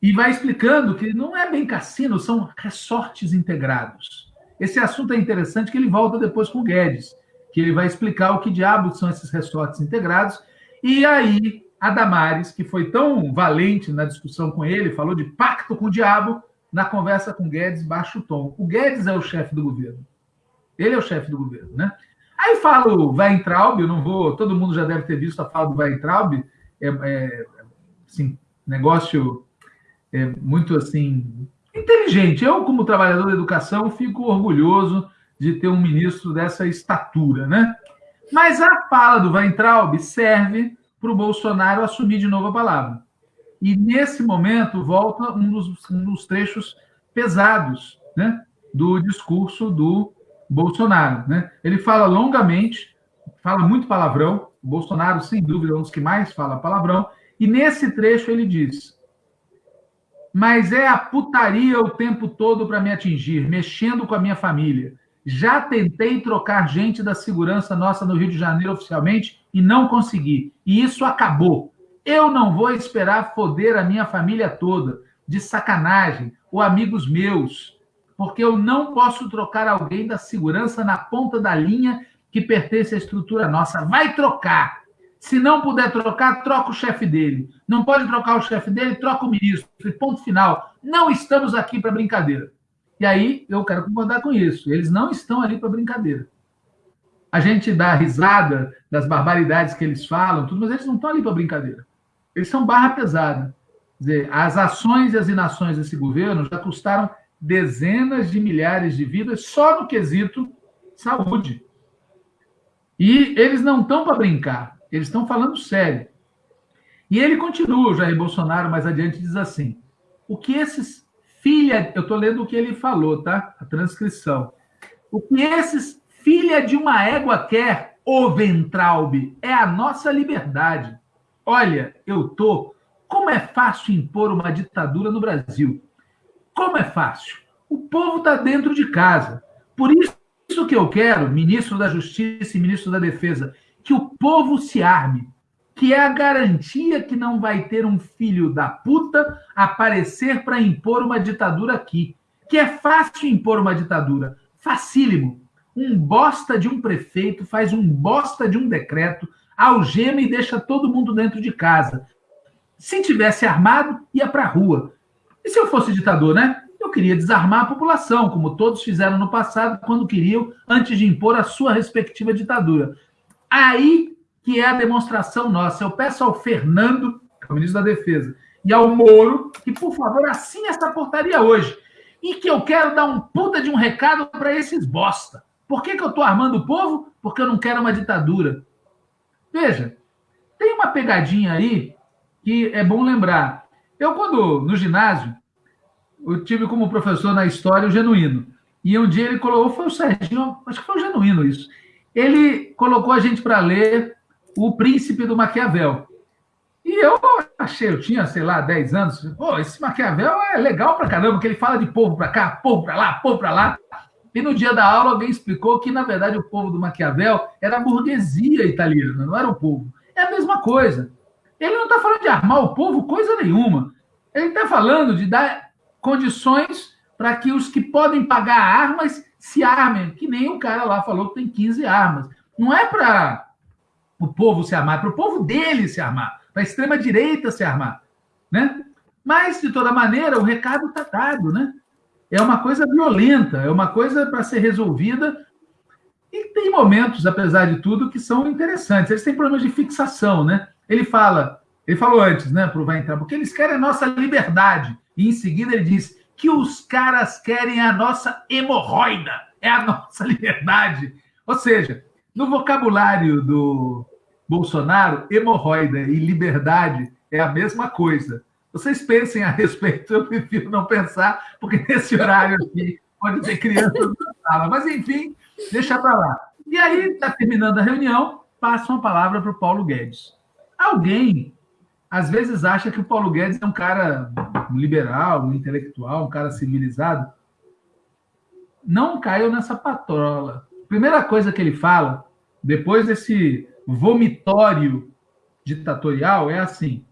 e vai explicando que não é bem cassino, são resortes integrados. Esse assunto é interessante que ele volta depois com o Guedes, que ele vai explicar o que diabos são esses resortes integrados. E aí a Damares, que foi tão valente na discussão com ele, falou de pacto com o diabo, na conversa com Guedes, baixa o tom. O Guedes é o chefe do governo. Ele é o chefe do governo, né? Aí falo Weintraub, eu não vou, todo mundo já deve ter visto a fala do Weintraub, é, é assim, negócio é, muito assim inteligente. Eu, como trabalhador da educação, fico orgulhoso de ter um ministro dessa estatura, né? Mas a fala do Weintraub serve para o Bolsonaro assumir de novo a palavra. E nesse momento volta um dos, um dos trechos pesados né, do discurso do Bolsonaro. Né? Ele fala longamente, fala muito palavrão. O Bolsonaro, sem dúvida, é um dos que mais fala palavrão. E nesse trecho ele diz: Mas é a putaria o tempo todo para me atingir, mexendo com a minha família. Já tentei trocar gente da segurança nossa no Rio de Janeiro oficialmente e não consegui. E isso acabou. Eu não vou esperar foder a minha família toda de sacanagem ou amigos meus, porque eu não posso trocar alguém da segurança na ponta da linha que pertence à estrutura nossa. Vai trocar. Se não puder trocar, troca o chefe dele. Não pode trocar o chefe dele, troca o ministro. Ponto final. Não estamos aqui para brincadeira. E aí eu quero concordar com isso. Eles não estão ali para brincadeira. A gente dá risada das barbaridades que eles falam, tudo, mas eles não estão ali para brincadeira. Eles são barra pesada. Quer dizer, as ações e as inações desse governo já custaram dezenas de milhares de vidas só no quesito saúde. E eles não estão para brincar, eles estão falando sério. E ele continua, o Jair Bolsonaro, mais adiante, diz assim: o que esses filha, eu estou lendo o que ele falou, tá? A transcrição. O que esses filha de uma égua quer, o Ventralbe, é a nossa liberdade. Olha, eu tô. Como é fácil impor uma ditadura no Brasil? Como é fácil? O povo está dentro de casa. Por isso que eu quero, ministro da Justiça e ministro da Defesa, que o povo se arme, que é a garantia que não vai ter um filho da puta aparecer para impor uma ditadura aqui. Que é fácil impor uma ditadura, facílimo. Um bosta de um prefeito faz um bosta de um decreto, algema e deixa todo mundo dentro de casa. Se tivesse armado, ia para a rua. E se eu fosse ditador, né? Eu queria desarmar a população, como todos fizeram no passado, quando queriam, antes de impor a sua respectiva ditadura. Aí que é a demonstração nossa. Eu peço ao Fernando, que é o ministro da Defesa, e ao Moro, que, por favor, assine essa portaria hoje. E que eu quero dar um puta de um recado para esses bosta. Por que, que eu estou armando o povo? Porque eu não quero uma ditadura. Veja, tem uma pegadinha aí que é bom lembrar. Eu, quando no ginásio, eu tive como professor na história o Genuíno. E um dia ele colocou, foi o Serginho, acho que foi o Genuíno isso. Ele colocou a gente para ler o Príncipe do Maquiavel. E eu achei, eu tinha, sei lá, 10 anos, pô, esse Maquiavel é legal pra caramba, porque ele fala de povo pra cá, povo pra lá, povo pra lá. E no dia da aula alguém explicou que, na verdade, o povo do Maquiavel era a burguesia italiana, não era o povo. É a mesma coisa. Ele não está falando de armar o povo coisa nenhuma. Ele está falando de dar condições para que os que podem pagar armas se armem, que nem o cara lá falou que tem 15 armas. Não é para o povo se armar, para o povo dele se armar, para a extrema-direita se armar. Né? Mas, de toda maneira, o recado está dado. Né? É uma coisa violenta, é uma coisa para ser resolvida. E tem momentos, apesar de tudo, que são interessantes. Eles têm problemas de fixação. Né? Ele fala, ele falou antes, né, para o Vai Entrar, porque eles querem a nossa liberdade. E em seguida ele diz que os caras querem a nossa hemorroida, é a nossa <laughs> liberdade. Ou seja, no vocabulário do Bolsonaro, hemorroida e liberdade é a mesma coisa. Vocês pensem a respeito, eu prefiro não pensar, porque <laughs> nesse horário aqui pode ter crianças na sala. Mas, enfim, deixa para lá. E aí, está terminando a reunião, passa uma palavra para o Paulo Guedes. Alguém, às vezes, acha que o Paulo Guedes é um cara liberal, um intelectual, um cara civilizado. Não caiu nessa patrola. Primeira coisa que ele fala, depois desse vomitório ditatorial, é assim: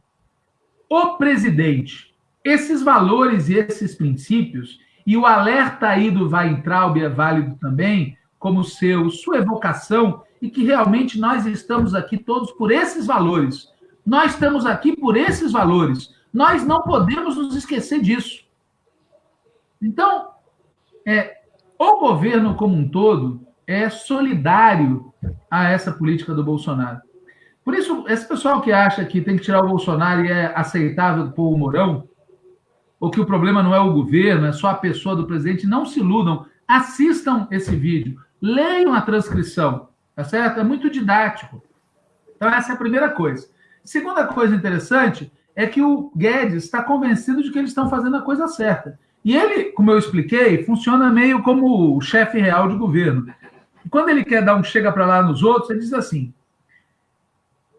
o presidente, esses valores e esses princípios, e o alerta aí do Weintraub é válido também, como seu, sua evocação, e que realmente nós estamos aqui todos por esses valores. Nós estamos aqui por esses valores. Nós não podemos nos esquecer disso. Então, é, o governo como um todo é solidário a essa política do Bolsonaro. Por isso, esse pessoal que acha que tem que tirar o Bolsonaro e é aceitável pôr o Mourão, ou que o problema não é o governo, é só a pessoa do presidente, não se iludam. Assistam esse vídeo, leiam a transcrição, tá certo? É muito didático. Então, essa é a primeira coisa. Segunda coisa interessante é que o Guedes está convencido de que eles estão fazendo a coisa certa. E ele, como eu expliquei, funciona meio como o chefe real de governo. Quando ele quer dar um chega para lá nos outros, ele diz assim: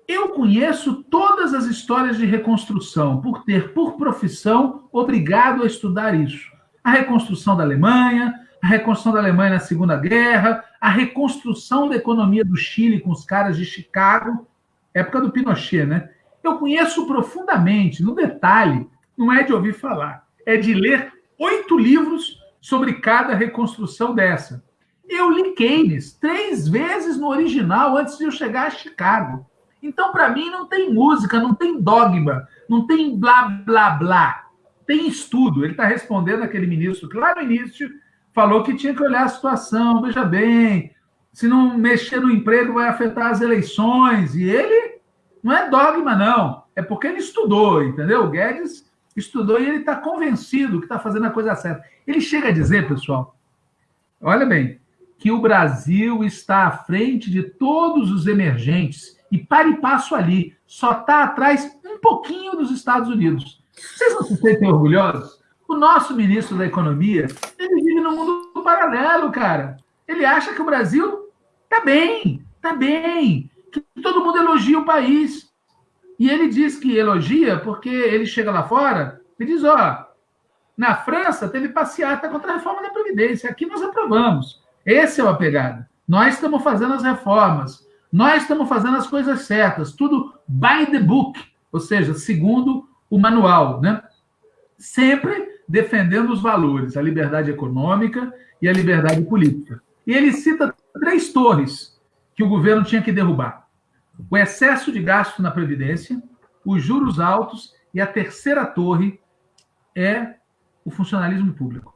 Eu conheço todas as histórias de reconstrução, por ter, por profissão, obrigado a estudar isso. A reconstrução da Alemanha, a reconstrução da Alemanha na Segunda Guerra, a reconstrução da economia do Chile com os caras de Chicago, época do Pinochet, né? Eu conheço profundamente, no detalhe, não é de ouvir falar, é de ler oito livros sobre cada reconstrução dessa. Eu li Keynes três vezes no original antes de eu chegar a Chicago. Então, para mim, não tem música, não tem dogma, não tem blá, blá, blá. Tem estudo. Ele está respondendo aquele ministro que lá no início falou que tinha que olhar a situação. Veja bem, se não mexer no emprego vai afetar as eleições. E ele não é dogma, não. É porque ele estudou, entendeu? O Guedes estudou e ele está convencido que está fazendo a coisa certa. Ele chega a dizer, pessoal, olha bem, que o Brasil está à frente de todos os emergentes e para e passo ali, só está atrás um pouquinho dos Estados Unidos. Vocês não se sentem orgulhosos? O nosso ministro da Economia, ele vive no mundo paralelo, cara. Ele acha que o Brasil está bem, está bem, que todo mundo elogia o país. E ele diz que elogia porque ele chega lá fora e diz: ó, na França teve passeata contra a reforma da Previdência, aqui nós aprovamos. Essa é a pegada. Nós estamos fazendo as reformas, nós estamos fazendo as coisas certas, tudo by the book, ou seja, segundo o manual, né? Sempre defendendo os valores, a liberdade econômica e a liberdade política. E ele cita três torres que o governo tinha que derrubar: o excesso de gasto na Previdência, os juros altos e a terceira torre é o funcionalismo público.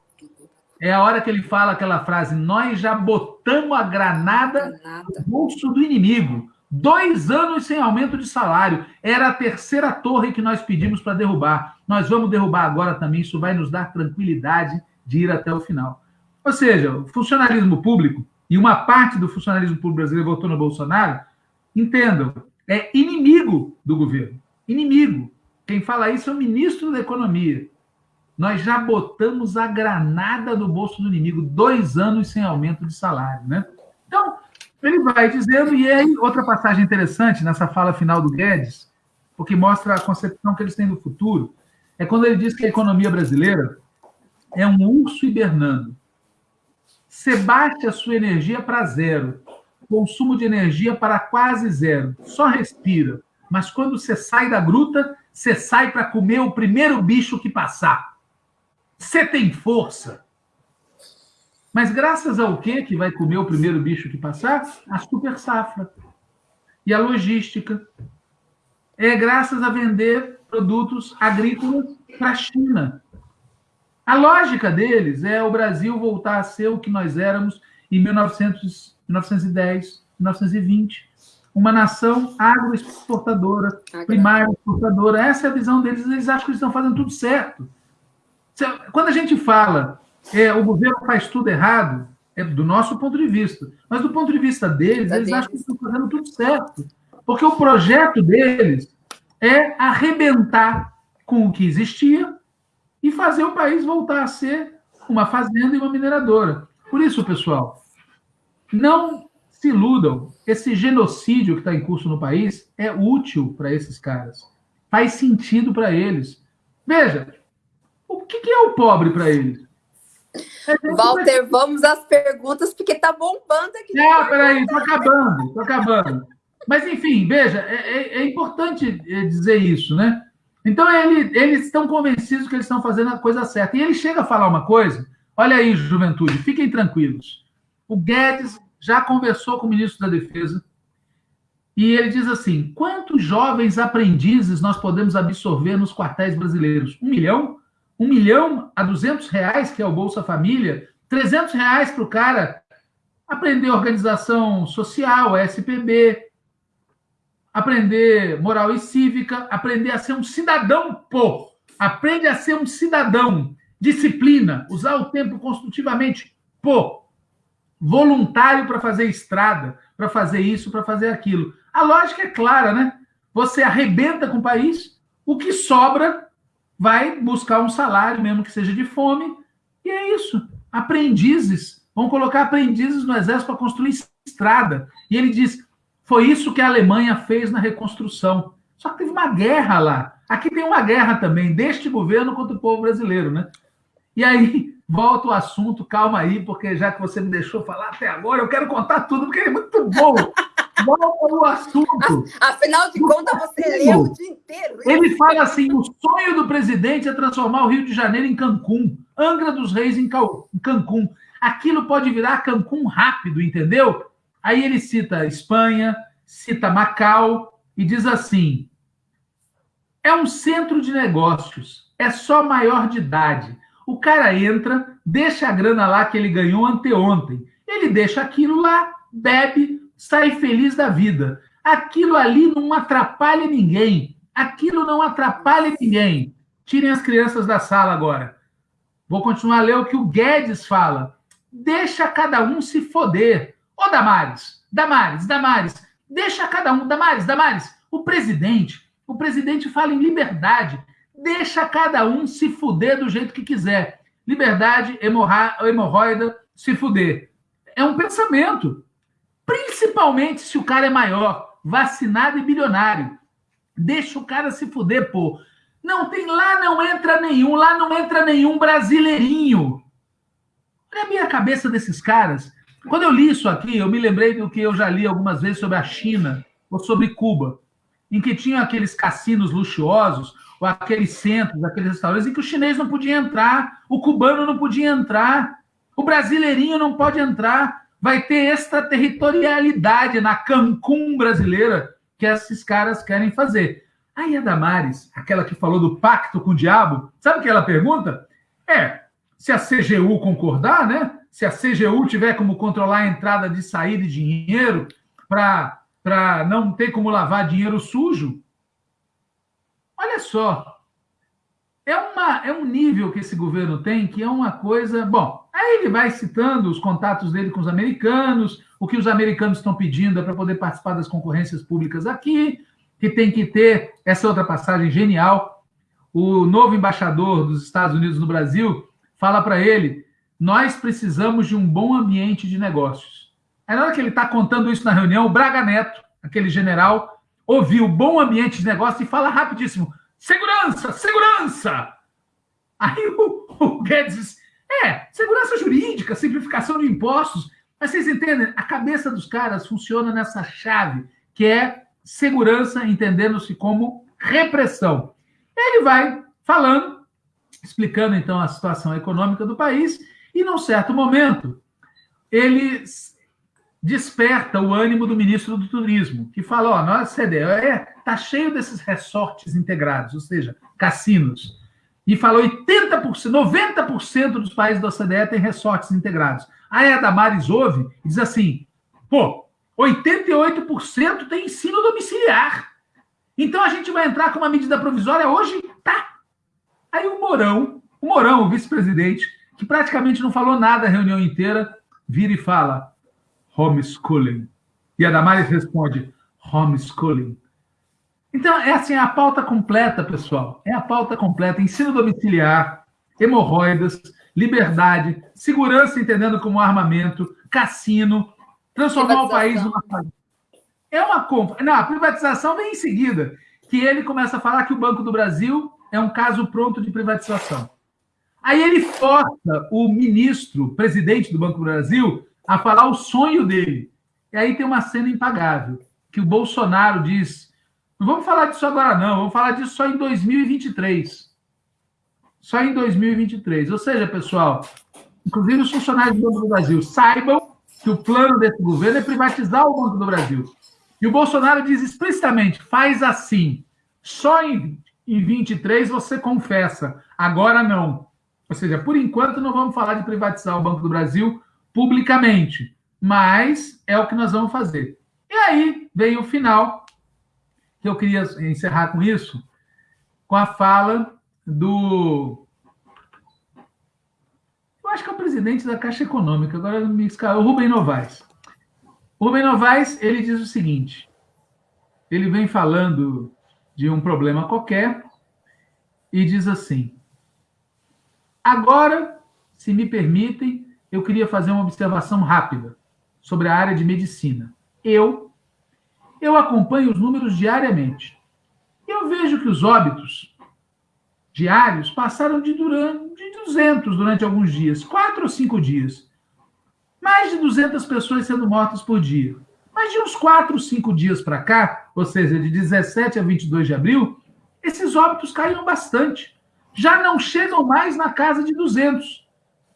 É a hora que ele fala aquela frase: Nós já botamos a granada, no bolso do inimigo. Dois anos sem aumento de salário. Era a terceira torre que nós pedimos para derrubar. Nós vamos derrubar agora também. Isso vai nos dar tranquilidade de ir até o final. Ou seja, o funcionalismo público, e uma parte do funcionalismo público brasileiro votou no Bolsonaro, entendam, é inimigo do governo. Inimigo. Quem fala isso é o ministro da Economia. Nós já botamos a granada no bolso do inimigo, dois anos sem aumento de salário, né? Então, ele vai dizendo, e aí outra passagem interessante nessa fala final do Guedes, porque mostra a concepção que eles têm do futuro, é quando ele diz que a economia brasileira é um urso hibernando. Você bate a sua energia para zero, consumo de energia para quase zero, só respira. Mas quando você sai da gruta, você sai para comer o primeiro bicho que passar. Você tem força. Mas graças ao que que vai comer o primeiro bicho que passar? A super safra. E a logística. É graças a vender produtos agrícolas para a China. A lógica deles é o Brasil voltar a ser o que nós éramos em 1900, 1910, 1920. Uma nação agroexportadora, primária exportadora. Essa é a visão deles. Eles acham que eles estão fazendo tudo certo. Quando a gente fala é, o governo faz tudo errado, é do nosso ponto de vista. Mas do ponto de vista deles, eles acham que estão fazendo tudo certo. Porque o projeto deles é arrebentar com o que existia e fazer o país voltar a ser uma fazenda e uma mineradora. Por isso, pessoal, não se iludam. Esse genocídio que está em curso no país é útil para esses caras. Faz sentido para eles. Veja, o que, que é o pobre para eles? É Walter, vamos às perguntas, porque tá bombando aqui. É, peraí, tô acabando, tô acabando. Mas, enfim, veja, é, é, é importante é, dizer isso, né? Então, ele, eles estão convencidos que eles estão fazendo a coisa certa. E ele chega a falar uma coisa, olha aí, juventude, fiquem tranquilos. O Guedes já conversou com o ministro da Defesa e ele diz assim: quantos jovens aprendizes nós podemos absorver nos quartéis brasileiros? Um milhão? Um milhão a duzentos reais, que é o Bolsa Família, trezentos reais para o cara aprender organização social, SPB, aprender moral e cívica, aprender a ser um cidadão, pô, aprende a ser um cidadão, disciplina, usar o tempo construtivamente, pô, voluntário para fazer estrada, para fazer isso, para fazer aquilo. A lógica é clara, né? Você arrebenta com o país, o que sobra vai buscar um salário, mesmo que seja de fome, e é isso. Aprendizes. Vão colocar aprendizes no exército para construir estrada. E ele diz: foi isso que a Alemanha fez na reconstrução. Só que teve uma guerra lá. Aqui tem uma guerra também, deste governo contra o povo brasileiro, né? E aí volta o assunto, calma aí, porque já que você me deixou falar até agora, eu quero contar tudo, porque é muito bom. <laughs> volta o assunto. Afinal de contas, você leu o dia inteiro. Ele fala assim: o sonho do presidente é transformar o Rio de Janeiro em Cancún, Angra dos Reis em Cancún. Aquilo pode virar Cancún rápido, entendeu? Aí ele cita Espanha, cita Macau e diz assim: é um centro de negócios, é só maior de idade. O cara entra, deixa a grana lá que ele ganhou anteontem. Ele deixa aquilo lá, bebe, sai feliz da vida. Aquilo ali não atrapalha ninguém. Aquilo não atrapalha ninguém. Tirem as crianças da sala agora. Vou continuar a ler o que o Guedes fala. Deixa cada um se foder. Ô Damares, Damares, Damares, deixa cada um, Damares, Damares, o presidente, o presidente fala em liberdade, deixa cada um se fuder do jeito que quiser. Liberdade, hemorroida, se fuder. É um pensamento. Principalmente se o cara é maior, vacinado e bilionário. Deixa o cara se fuder, pô. Não tem lá, não entra nenhum, lá não entra nenhum brasileirinho. Olha a minha cabeça desses caras. Quando eu li isso aqui, eu me lembrei do que eu já li algumas vezes sobre a China ou sobre Cuba, em que tinha aqueles cassinos luxuosos, ou aqueles centros, aqueles restaurantes, em que o chinês não podia entrar, o cubano não podia entrar, o brasileirinho não pode entrar. Vai ter extraterritorialidade na Cancún brasileira que esses caras querem fazer. Aí a Damares, aquela que falou do pacto com o diabo, sabe o que ela pergunta? É, se a CGU concordar, né? Se a CGU tiver como controlar a entrada de saída de dinheiro para não ter como lavar dinheiro sujo, olha só. É, uma, é um nível que esse governo tem que é uma coisa. Bom, aí ele vai citando os contatos dele com os americanos, o que os americanos estão pedindo é para poder participar das concorrências públicas aqui, que tem que ter essa outra passagem genial. O novo embaixador dos Estados Unidos no Brasil fala para ele: nós precisamos de um bom ambiente de negócios. Aí, na hora que ele está contando isso na reunião, o Braga Neto, aquele general, ouviu bom ambiente de negócio e fala rapidíssimo: segurança, segurança! Aí o, o Guedes é, segurança jurídica, simplificação de impostos. Mas vocês entendem? A cabeça dos caras funciona nessa chave, que é segurança, entendendo-se como repressão. Ele vai falando explicando então a situação econômica do país, e num certo momento ele desperta o ânimo do ministro do Turismo, que fala: ó, nossa CDE é, tá cheio desses resorts integrados, ou seja, cassinos. E falou 80%, 90% dos países da OCDE têm resorts integrados. Aí a Damares ouve e diz assim: pô, 88% tem ensino domiciliar. Então a gente vai entrar com uma medida provisória hoje? Tá. Aí o Mourão, o Mourão, o vice-presidente, que praticamente não falou nada a reunião inteira, vira e fala homeschooling. E a Damares responde homeschooling. Então, é assim, é a pauta completa, pessoal. É a pauta completa. Ensino domiciliar, hemorroidas, liberdade, segurança entendendo como armamento, cassino, transformar o país numa... É uma compra. Não, a privatização vem em seguida. Que ele começa a falar que o Banco do Brasil é um caso pronto de privatização. Aí ele força o ministro, presidente do Banco do Brasil, a falar o sonho dele. E aí tem uma cena impagável, que o Bolsonaro diz: não vamos falar disso agora, não, vamos falar disso só em 2023. Só em 2023. Ou seja, pessoal, inclusive os funcionários do Banco do Brasil, saibam que o plano desse governo é privatizar o Banco do Brasil. E o Bolsonaro diz explicitamente: faz assim, só em em 23 você confessa, agora não. Ou seja, por enquanto não vamos falar de privatizar o Banco do Brasil publicamente, mas é o que nós vamos fazer. E aí vem o final, que eu queria encerrar com isso, com a fala do. Eu acho que é o presidente da Caixa Econômica, agora me escala, o Rubem Novaes. O Rubem Novaes, ele diz o seguinte: ele vem falando de um problema qualquer e diz assim: Agora, se me permitem, eu queria fazer uma observação rápida sobre a área de medicina. Eu eu acompanho os números diariamente. Eu vejo que os óbitos diários passaram de, durante, de 200 durante alguns dias, quatro ou cinco dias. Mais de 200 pessoas sendo mortas por dia. Mas de uns quatro, cinco dias para cá, ou seja, de 17 a 22 de abril, esses óbitos caíram bastante. Já não chegam mais na casa de 200.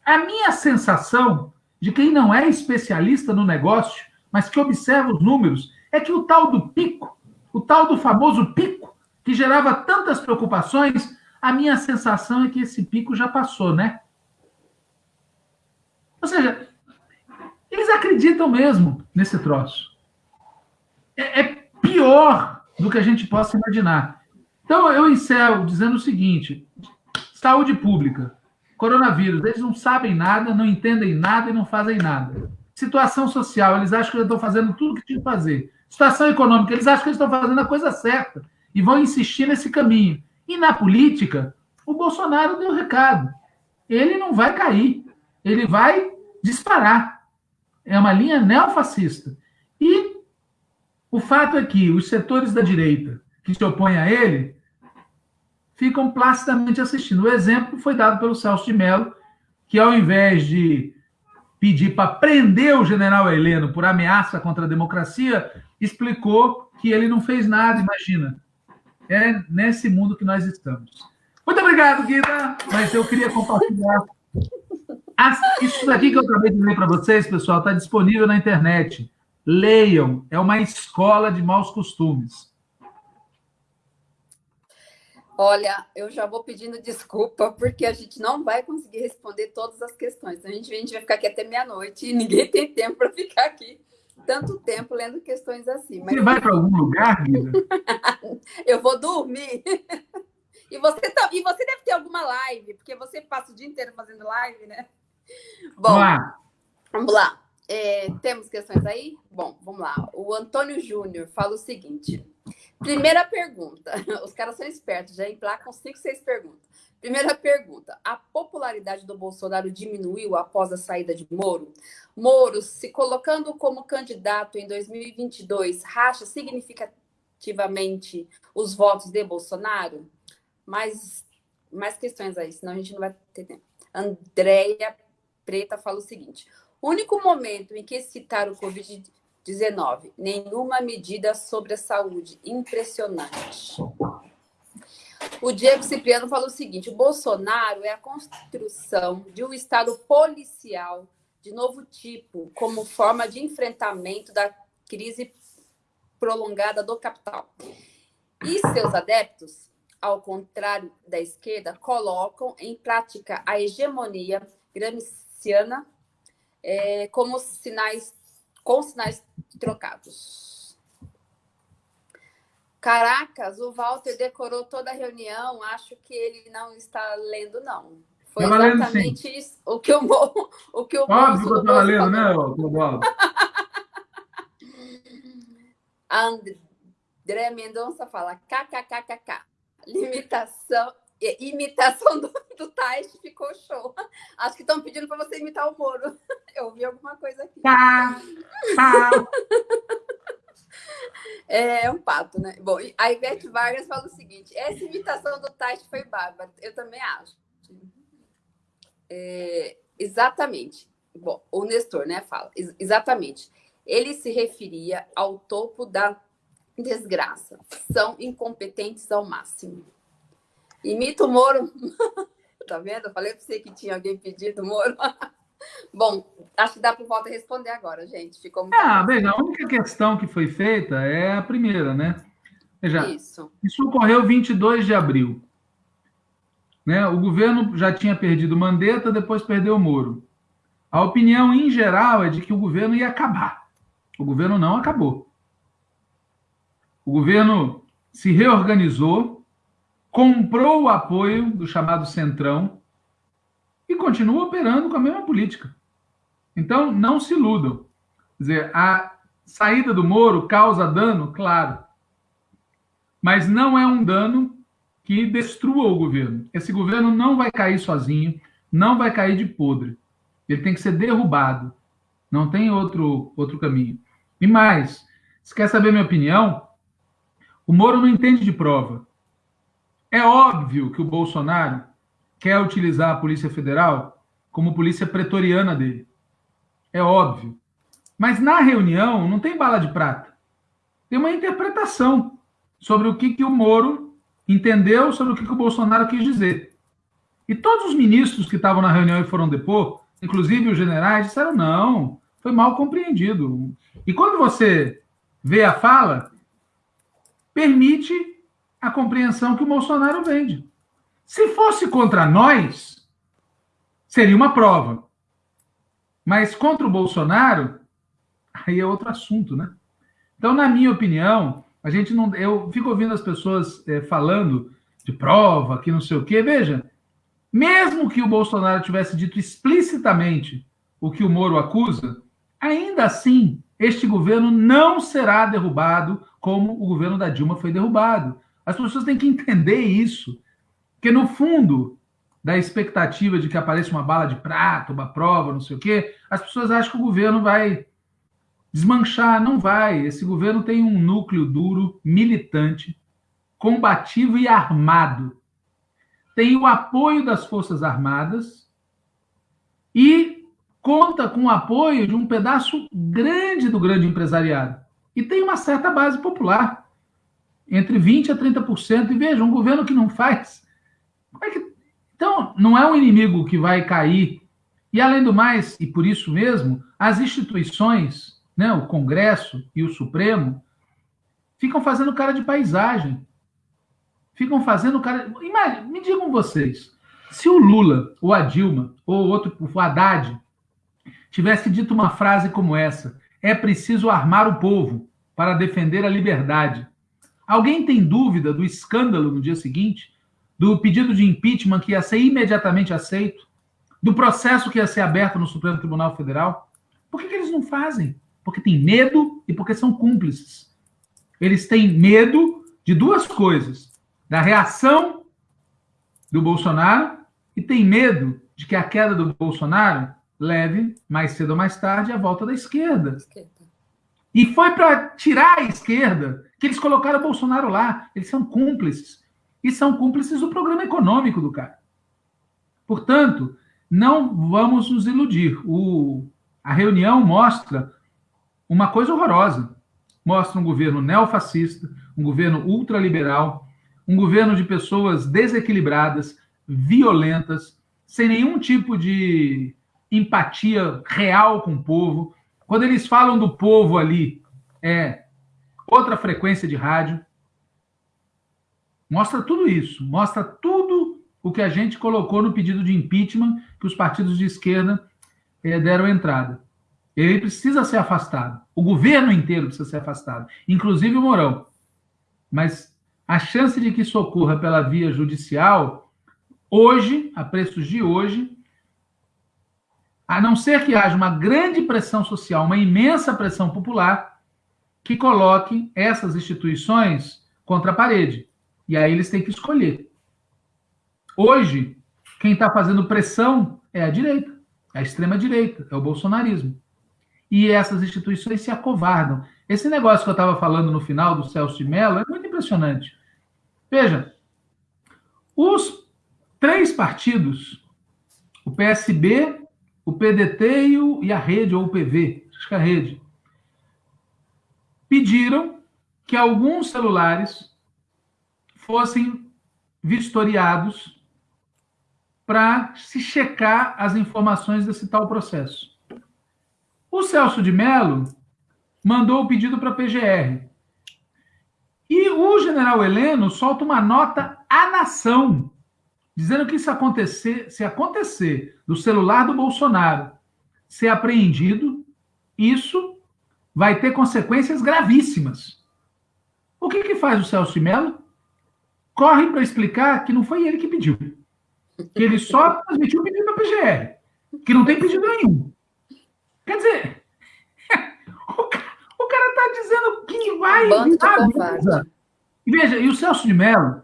A minha sensação de quem não é especialista no negócio, mas que observa os números, é que o tal do pico, o tal do famoso pico, que gerava tantas preocupações, a minha sensação é que esse pico já passou, né? Ou seja, eles acreditam mesmo nesse troço é, é pior do que a gente possa imaginar. Então, eu encerro dizendo o seguinte: saúde pública, coronavírus, eles não sabem nada, não entendem nada e não fazem nada. Situação social, eles acham que estão fazendo tudo o que tinha que fazer. Situação econômica, eles acham que estão fazendo a coisa certa e vão insistir nesse caminho. E na política, o Bolsonaro deu recado. Ele não vai cair, ele vai disparar. É uma linha neofascista. E o fato é que os setores da direita que se opõem a ele ficam placidamente assistindo. O exemplo foi dado pelo Celso de Mello, que ao invés de pedir para prender o general Heleno por ameaça contra a democracia, explicou que ele não fez nada, imagina. É nesse mundo que nós estamos. Muito obrigado, Guida, mas eu queria compartilhar. Isso daqui que eu acabei de ler para vocês, pessoal, está disponível na internet. Leiam, é uma escola de maus costumes. Olha, eu já vou pedindo desculpa, porque a gente não vai conseguir responder todas as questões. A gente, a gente vai ficar aqui até meia-noite e ninguém <laughs> tem tempo para ficar aqui tanto tempo lendo questões assim. Mas... Você vai para algum lugar, Guida? <laughs> eu vou dormir. e, você tá... e você deve ter alguma live, porque você passa o dia inteiro fazendo live, né? Bom, vamos lá. Vamos lá. É, temos questões aí? Bom, vamos lá. O Antônio Júnior fala o seguinte. Primeira pergunta. <laughs> Os caras são espertos, já emplacam cinco, seis perguntas. Primeira pergunta: a popularidade do Bolsonaro diminuiu após a saída de Moro? Moro, se colocando como candidato em 2022, racha significativamente os votos de Bolsonaro? Mais, mais questões aí, senão a gente não vai ter tempo. Andréia Preta fala o seguinte: único momento em que citaram o Covid-19, nenhuma medida sobre a saúde. Impressionante. O Diego Cipriano falou o seguinte: o Bolsonaro é a construção de um Estado policial de novo tipo, como forma de enfrentamento da crise prolongada do capital. E seus adeptos, ao contrário da esquerda, colocam em prática a hegemonia gramsciana é, como sinais, com sinais trocados. Caracas, o Walter decorou toda a reunião. Acho que ele não está lendo, não. Foi exatamente lendo, isso, o que o, <laughs> o que o Óbvio que eu estava lendo, né? <laughs> André Mendonça fala kkkk. Limitação imitação <laughs> do, do Tais ficou show. Acho que estão pedindo para você imitar o Moro. <laughs> Eu ouvi alguma coisa aqui. Pá, pá. <laughs> É, é um pato, né? Bom, a Ivete Vargas fala o seguinte: essa imitação do Tais foi bárbara. Eu também acho. É, exatamente. Bom, o Nestor, né, fala. Ex exatamente. Ele se referia ao topo da desgraça. São incompetentes ao máximo. Imita o Moro. <laughs> tá vendo? Eu falei para você que tinha alguém pedido Moro. <laughs> Bom, acho que dá para volta responder agora, gente. Ficou muito. Ah, veja, a única questão que foi feita é a primeira, né? Veja, isso. isso ocorreu 22 de abril. Né? O governo já tinha perdido Mandetta, depois perdeu o Moro. A opinião, em geral, é de que o governo ia acabar. O governo não acabou. O governo se reorganizou, comprou o apoio do chamado Centrão e continua operando com a mesma política. Então, não se iludam. Quer dizer, a saída do Moro causa dano, claro, mas não é um dano que destrua o governo. Esse governo não vai cair sozinho, não vai cair de podre. Ele tem que ser derrubado. Não tem outro, outro caminho. E mais, se quer saber minha opinião, o Moro não entende de prova. É óbvio que o Bolsonaro quer utilizar a Polícia Federal como polícia pretoriana dele. É óbvio. Mas na reunião não tem bala de prata. Tem uma interpretação sobre o que, que o Moro entendeu, sobre o que, que o Bolsonaro quis dizer. E todos os ministros que estavam na reunião e foram depor, inclusive os generais, disseram: não, foi mal compreendido. E quando você vê a fala, permite a compreensão que o Bolsonaro vende. Se fosse contra nós, seria uma prova. Mas contra o Bolsonaro, aí é outro assunto, né? Então, na minha opinião, a gente não. Eu fico ouvindo as pessoas é, falando de prova, que não sei o quê. Veja, mesmo que o Bolsonaro tivesse dito explicitamente o que o Moro acusa, ainda assim, este governo não será derrubado como o governo da Dilma foi derrubado. As pessoas têm que entender isso. Porque, no fundo, da expectativa de que apareça uma bala de prata, uma prova, não sei o quê, as pessoas acham que o governo vai desmanchar. Não vai. Esse governo tem um núcleo duro, militante, combativo e armado. Tem o apoio das Forças Armadas e conta com o apoio de um pedaço grande do grande empresariado. E tem uma certa base popular, entre 20% a 30%. E veja, um governo que não faz. É que... Então, não é um inimigo que vai cair. E, além do mais, e por isso mesmo, as instituições, né, o Congresso e o Supremo, ficam fazendo cara de paisagem. Ficam fazendo cara. Imagina, me digam vocês, se o Lula, ou a Dilma, ou outro, o Haddad, tivesse dito uma frase como essa: é preciso armar o povo para defender a liberdade. Alguém tem dúvida do escândalo no dia seguinte? Do pedido de impeachment que ia ser imediatamente aceito? Do processo que ia ser aberto no Supremo Tribunal Federal? Por que, que eles não fazem? Porque tem medo e porque são cúmplices. Eles têm medo de duas coisas: da reação do Bolsonaro e tem medo de que a queda do Bolsonaro leve, mais cedo ou mais tarde, a volta da esquerda. E foi para tirar a esquerda que eles colocaram o Bolsonaro lá. Eles são cúmplices. E são cúmplices do programa econômico do cara. Portanto, não vamos nos iludir. O, a reunião mostra uma coisa horrorosa. Mostra um governo neofascista, um governo ultraliberal, um governo de pessoas desequilibradas, violentas, sem nenhum tipo de empatia real com o povo. Quando eles falam do povo ali, é outra frequência de rádio. Mostra tudo isso, mostra tudo o que a gente colocou no pedido de impeachment que os partidos de esquerda é, deram entrada. Ele precisa ser afastado. O governo inteiro precisa ser afastado, inclusive o Mourão. Mas a chance de que isso ocorra pela via judicial, hoje, a preços de hoje, a não ser que haja uma grande pressão social, uma imensa pressão popular, que coloque essas instituições contra a parede. E aí eles têm que escolher. Hoje, quem está fazendo pressão é a direita, é a extrema-direita, é o bolsonarismo. E essas instituições se acovardam. Esse negócio que eu estava falando no final do Celso de Mello é muito impressionante. Veja, os três partidos, o PSB, o PDT e, o, e a rede, ou o PV, acho que é a rede, pediram que alguns celulares fossem vistoriados para se checar as informações desse tal processo. O Celso de Mello mandou o pedido para a PGR. E o general Heleno solta uma nota à nação dizendo que se acontecer, se acontecer do celular do Bolsonaro ser apreendido, isso vai ter consequências gravíssimas. O que, que faz o Celso de Mello? Corre para explicar que não foi ele que pediu. Que ele só transmitiu o pedido para a PGR. Que não tem pedido nenhum. Quer dizer, <laughs> o cara está dizendo que vai. E veja, e o Celso de Mello,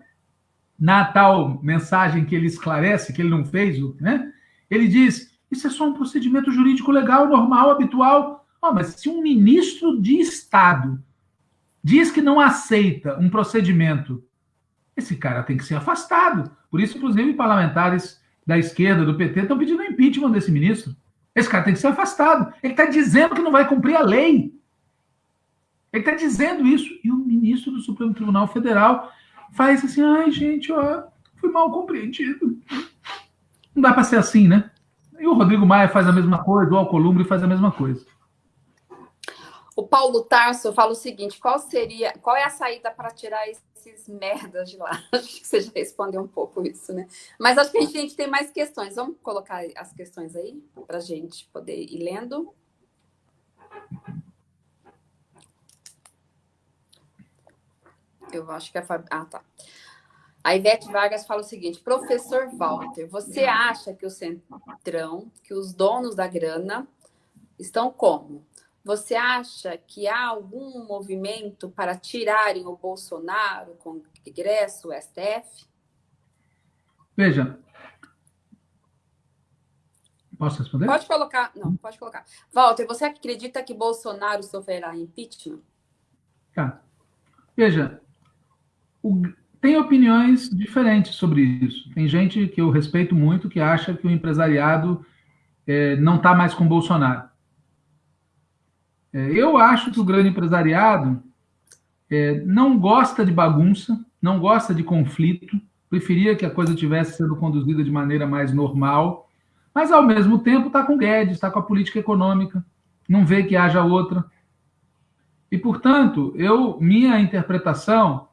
na tal mensagem que ele esclarece, que ele não fez, né? Ele diz: isso é só um procedimento jurídico legal, normal, habitual. Oh, mas se um ministro de Estado diz que não aceita um procedimento, esse cara tem que ser afastado. Por isso, inclusive, parlamentares da esquerda, do PT, estão pedindo impeachment desse ministro. Esse cara tem que ser afastado. Ele está dizendo que não vai cumprir a lei. Ele está dizendo isso. E o ministro do Supremo Tribunal Federal faz assim: ai, gente, ó, fui mal compreendido. Não dá para ser assim, né? E o Rodrigo Maia faz a mesma coisa, o Alcolumbre faz a mesma coisa. O Paulo Tarso fala o seguinte: qual seria, qual é a saída para tirar esses merdas de lá? <laughs> Acho que você já respondeu um pouco isso, né? Mas acho que a gente tem mais questões. Vamos colocar as questões aí para a gente poder ir lendo. Eu acho que a Fab... Ah, tá. A Ivete Vargas fala o seguinte: professor Walter, você acha que o Centrão, que os donos da grana estão como? Você acha que há algum movimento para tirarem o Bolsonaro, com Congresso, o STF? Veja. Posso responder? Pode colocar. Não, pode colocar. Walter, você acredita que Bolsonaro sofrerá impeachment? Tá. Veja, o, tem opiniões diferentes sobre isso. Tem gente que eu respeito muito que acha que o empresariado é, não está mais com Bolsonaro. É, eu acho que o grande empresariado é, não gosta de bagunça, não gosta de conflito, preferia que a coisa tivesse sendo conduzida de maneira mais normal, mas ao mesmo tempo está com Guedes, está com a política econômica, não vê que haja outra. E, portanto, eu minha interpretação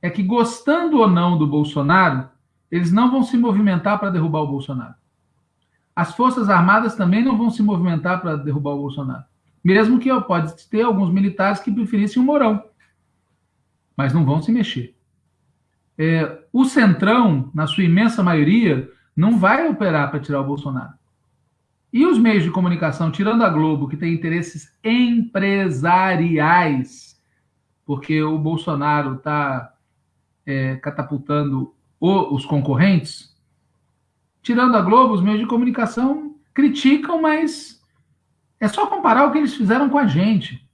é que, gostando ou não do Bolsonaro, eles não vão se movimentar para derrubar o Bolsonaro. As Forças Armadas também não vão se movimentar para derrubar o Bolsonaro. Mesmo que pode ter alguns militares que preferissem o Mourão. Mas não vão se mexer. É, o Centrão, na sua imensa maioria, não vai operar para tirar o Bolsonaro. E os meios de comunicação, tirando a Globo, que tem interesses empresariais, porque o Bolsonaro está é, catapultando o, os concorrentes, tirando a Globo, os meios de comunicação criticam, mas é só comparar o que eles fizeram com a gente.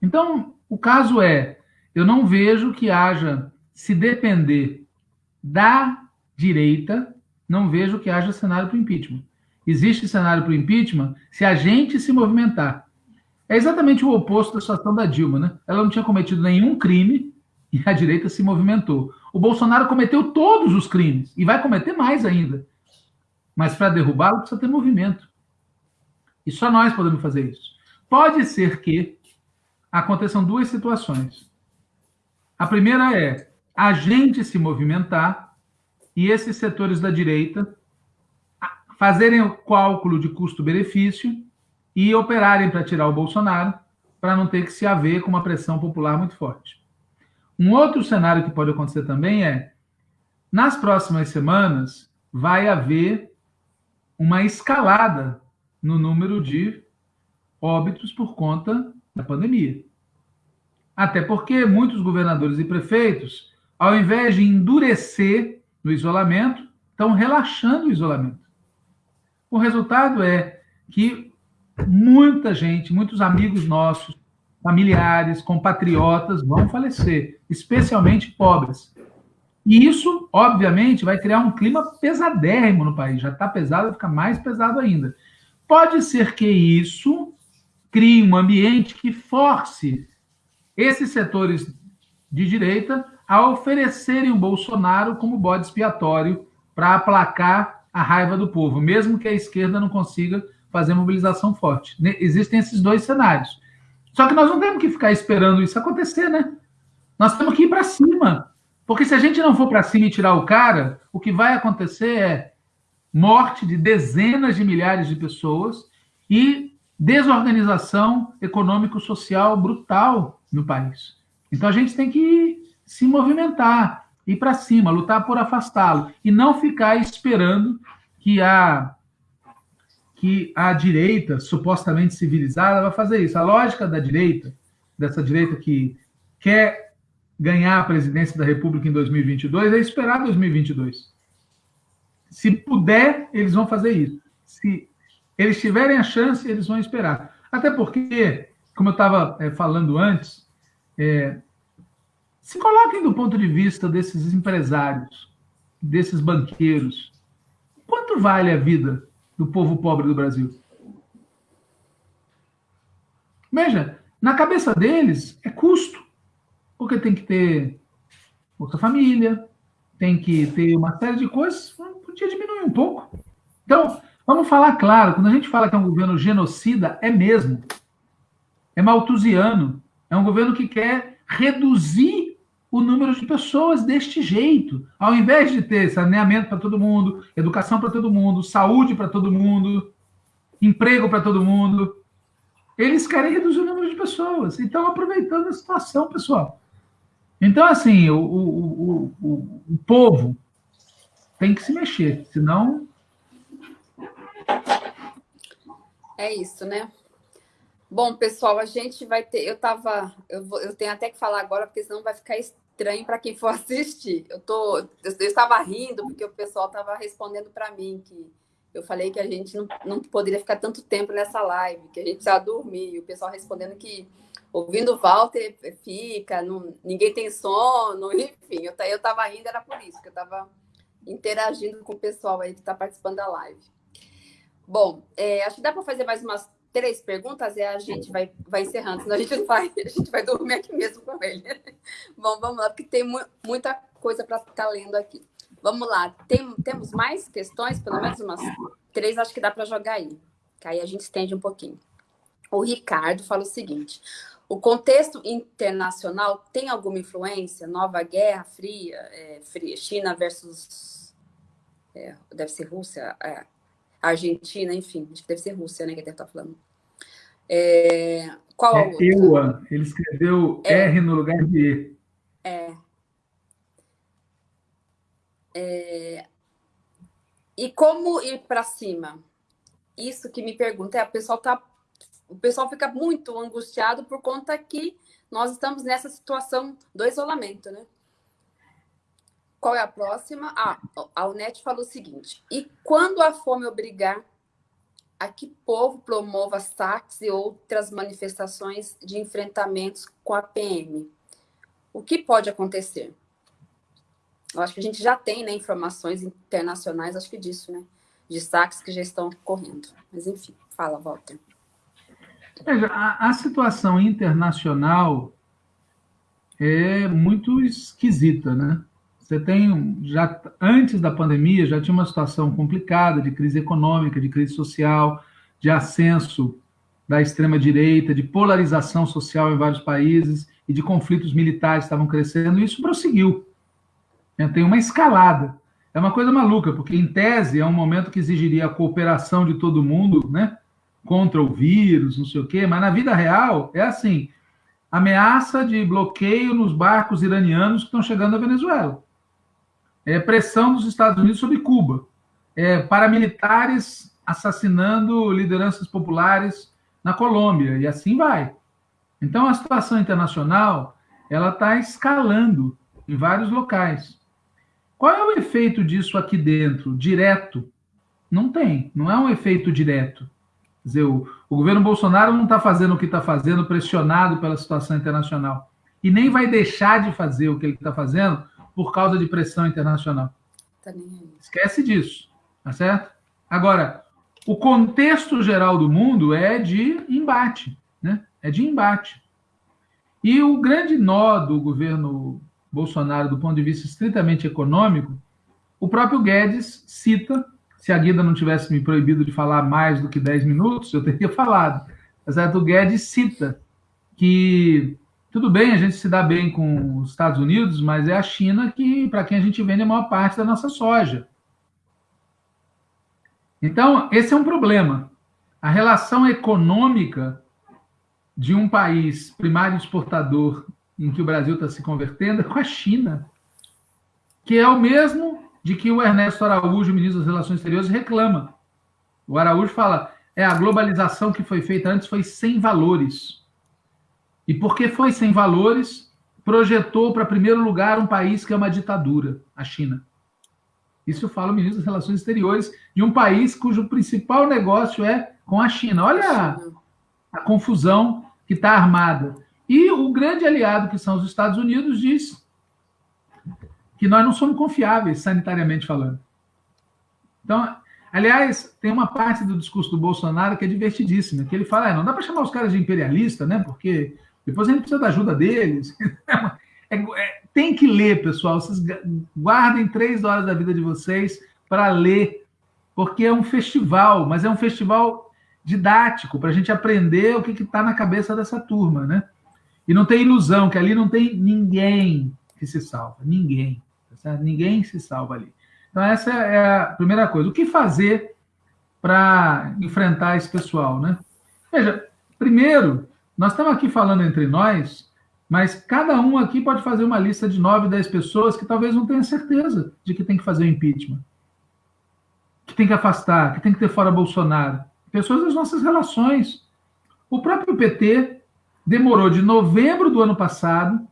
Então, o caso é, eu não vejo que haja, se depender da direita, não vejo que haja cenário para o impeachment. Existe cenário para o impeachment se a gente se movimentar. É exatamente o oposto da situação da Dilma, né? Ela não tinha cometido nenhum crime e a direita se movimentou. O Bolsonaro cometeu todos os crimes e vai cometer mais ainda. Mas para derrubá-lo precisa ter movimento. E só nós podemos fazer isso. Pode ser que aconteçam duas situações. A primeira é a gente se movimentar e esses setores da direita fazerem o cálculo de custo-benefício e operarem para tirar o Bolsonaro, para não ter que se haver com uma pressão popular muito forte. Um outro cenário que pode acontecer também é, nas próximas semanas, vai haver uma escalada no número de óbitos por conta da pandemia. Até porque muitos governadores e prefeitos, ao invés de endurecer no isolamento, estão relaxando o isolamento. O resultado é que muita gente, muitos amigos nossos, familiares, compatriotas vão falecer, especialmente pobres. E isso, obviamente, vai criar um clima pesadérrimo no país. Já está pesado, vai ficar mais pesado ainda. Pode ser que isso crie um ambiente que force esses setores de direita a oferecerem o Bolsonaro como bode expiatório para aplacar a raiva do povo, mesmo que a esquerda não consiga fazer mobilização forte. Existem esses dois cenários. Só que nós não temos que ficar esperando isso acontecer, né? Nós temos que ir para cima. Porque se a gente não for para cima e tirar o cara, o que vai acontecer é morte de dezenas de milhares de pessoas e desorganização econômico-social brutal no país. Então a gente tem que se movimentar, ir para cima, lutar por afastá-lo e não ficar esperando que a que a direita supostamente civilizada vai fazer isso. A lógica da direita, dessa direita que quer ganhar a presidência da República em 2022 é esperar 2022. Se puder, eles vão fazer isso. Se eles tiverem a chance, eles vão esperar. Até porque, como eu estava é, falando antes, é, se coloquem do ponto de vista desses empresários, desses banqueiros. quanto vale a vida do povo pobre do Brasil? Veja, na cabeça deles é custo, porque tem que ter outra família, tem que ter uma série de coisas, podia diminuir um pouco. Então, vamos falar claro, quando a gente fala que é um governo genocida, é mesmo. É maltusiano. É um governo que quer reduzir o número de pessoas deste jeito. Ao invés de ter saneamento para todo mundo, educação para todo mundo, saúde para todo mundo, emprego para todo mundo, eles querem reduzir o número de pessoas. E estão aproveitando a situação, pessoal. Então, assim, o, o, o, o, povo tem que se mexer, senão. É isso, né? Bom, pessoal, a gente vai ter. Eu tava. Eu, vou, eu tenho até que falar agora, porque senão vai ficar estranho para quem for <laughs> assistir. Eu, tô, eu, estava rindo, porque o pessoal estava respondendo para mim que eu falei que a gente não, não poderia ficar tanto tempo nessa live, que a gente precisava dormir. E o pessoal respondendo que ouvindo o Walter fica, não, ninguém tem sono, <laughs> enfim. Eu, eu tava rindo, era por isso, que eu estava interagindo com o pessoal aí que está participando da live. Bom, é, acho que dá para fazer mais umas três perguntas e a gente vai, vai encerrando, senão a gente <laughs> vai, a gente vai dormir aqui mesmo com ele. <laughs> Bom, vamos lá, porque tem mu muita coisa para ficar lendo aqui. Vamos lá, tem, temos mais questões? Pelo menos umas três, acho que dá para jogar aí. Que aí a gente estende um pouquinho. O Ricardo fala o seguinte: o contexto internacional tem alguma influência? Nova Guerra Fria, é, fria China versus. É, deve ser Rússia, é, Argentina, enfim, acho que deve ser Rússia, né? Que deve estar falando. É, qual é, EUA, ele escreveu é, R no lugar de E. É, é... E como ir para cima? Isso que me pergunta. É, o pessoal tá, o pessoal fica muito angustiado por conta que nós estamos nessa situação do isolamento, né? Qual é a próxima? Ah, a UNET falou o seguinte: e quando a fome obrigar a que povo promova saques e outras manifestações de enfrentamentos com a PM? O que pode acontecer? Eu acho que a gente já tem né, informações internacionais, acho que disso, né? De saques que já estão ocorrendo. Mas, enfim, fala, Walter. Veja, a, a situação internacional é muito esquisita, né? Você tem, já antes da pandemia, já tinha uma situação complicada de crise econômica, de crise social, de ascenso da extrema-direita, de polarização social em vários países e de conflitos militares que estavam crescendo, e isso prosseguiu. Né? Tem uma escalada. É uma coisa maluca, porque em tese é um momento que exigiria a cooperação de todo mundo, né? Contra o vírus, não sei o quê, mas na vida real é assim: ameaça de bloqueio nos barcos iranianos que estão chegando à Venezuela. É pressão dos Estados Unidos sobre Cuba. É paramilitares assassinando lideranças populares na Colômbia, e assim vai. Então a situação internacional ela está escalando em vários locais. Qual é o efeito disso aqui dentro, direto? Não tem, não é um efeito direto. Quer dizer, o, o governo Bolsonaro não está fazendo o que está fazendo, pressionado pela situação internacional. E nem vai deixar de fazer o que ele está fazendo por causa de pressão internacional. Tá Esquece disso, tá certo? Agora, o contexto geral do mundo é de embate, né? É de embate. E o grande nó do governo Bolsonaro do ponto de vista estritamente econômico, o próprio Guedes cita, se a Guida não tivesse me proibido de falar mais do que 10 minutos, eu teria <laughs> falado. Mas o Guedes cita que tudo bem, a gente se dá bem com os Estados Unidos, mas é a China que, para quem a gente vende a maior parte da nossa soja. Então, esse é um problema. A relação econômica de um país primário exportador em que o Brasil está se convertendo é com a China, que é o mesmo de que o Ernesto Araújo, ministro das Relações Exteriores, reclama. O Araújo fala: é a globalização que foi feita antes foi sem valores. E porque foi sem valores, projetou para primeiro lugar um país que é uma ditadura, a China. Isso fala o ministro das Relações Exteriores de um país cujo principal negócio é com a China. Olha a, a confusão que está armada. E o grande aliado, que são os Estados Unidos, diz que nós não somos confiáveis, sanitariamente falando. Então, Aliás, tem uma parte do discurso do Bolsonaro que é divertidíssima, que ele fala, ah, não dá para chamar os caras de imperialista, né? Porque depois a gente precisa da ajuda deles. <laughs> É, é, tem que ler, pessoal. Vocês guardem três horas da vida de vocês para ler, porque é um festival, mas é um festival didático para a gente aprender o que está na cabeça dessa turma, né? E não tem ilusão que ali não tem ninguém que se salva, ninguém, tá ninguém se salva ali. Então essa é a primeira coisa. O que fazer para enfrentar esse pessoal, né? Veja, primeiro nós estamos aqui falando entre nós, mas cada um aqui pode fazer uma lista de 9, 10 pessoas que talvez não tenha certeza de que tem que fazer o impeachment, que tem que afastar, que tem que ter fora Bolsonaro. Pessoas das nossas relações. O próprio PT demorou de novembro do ano passado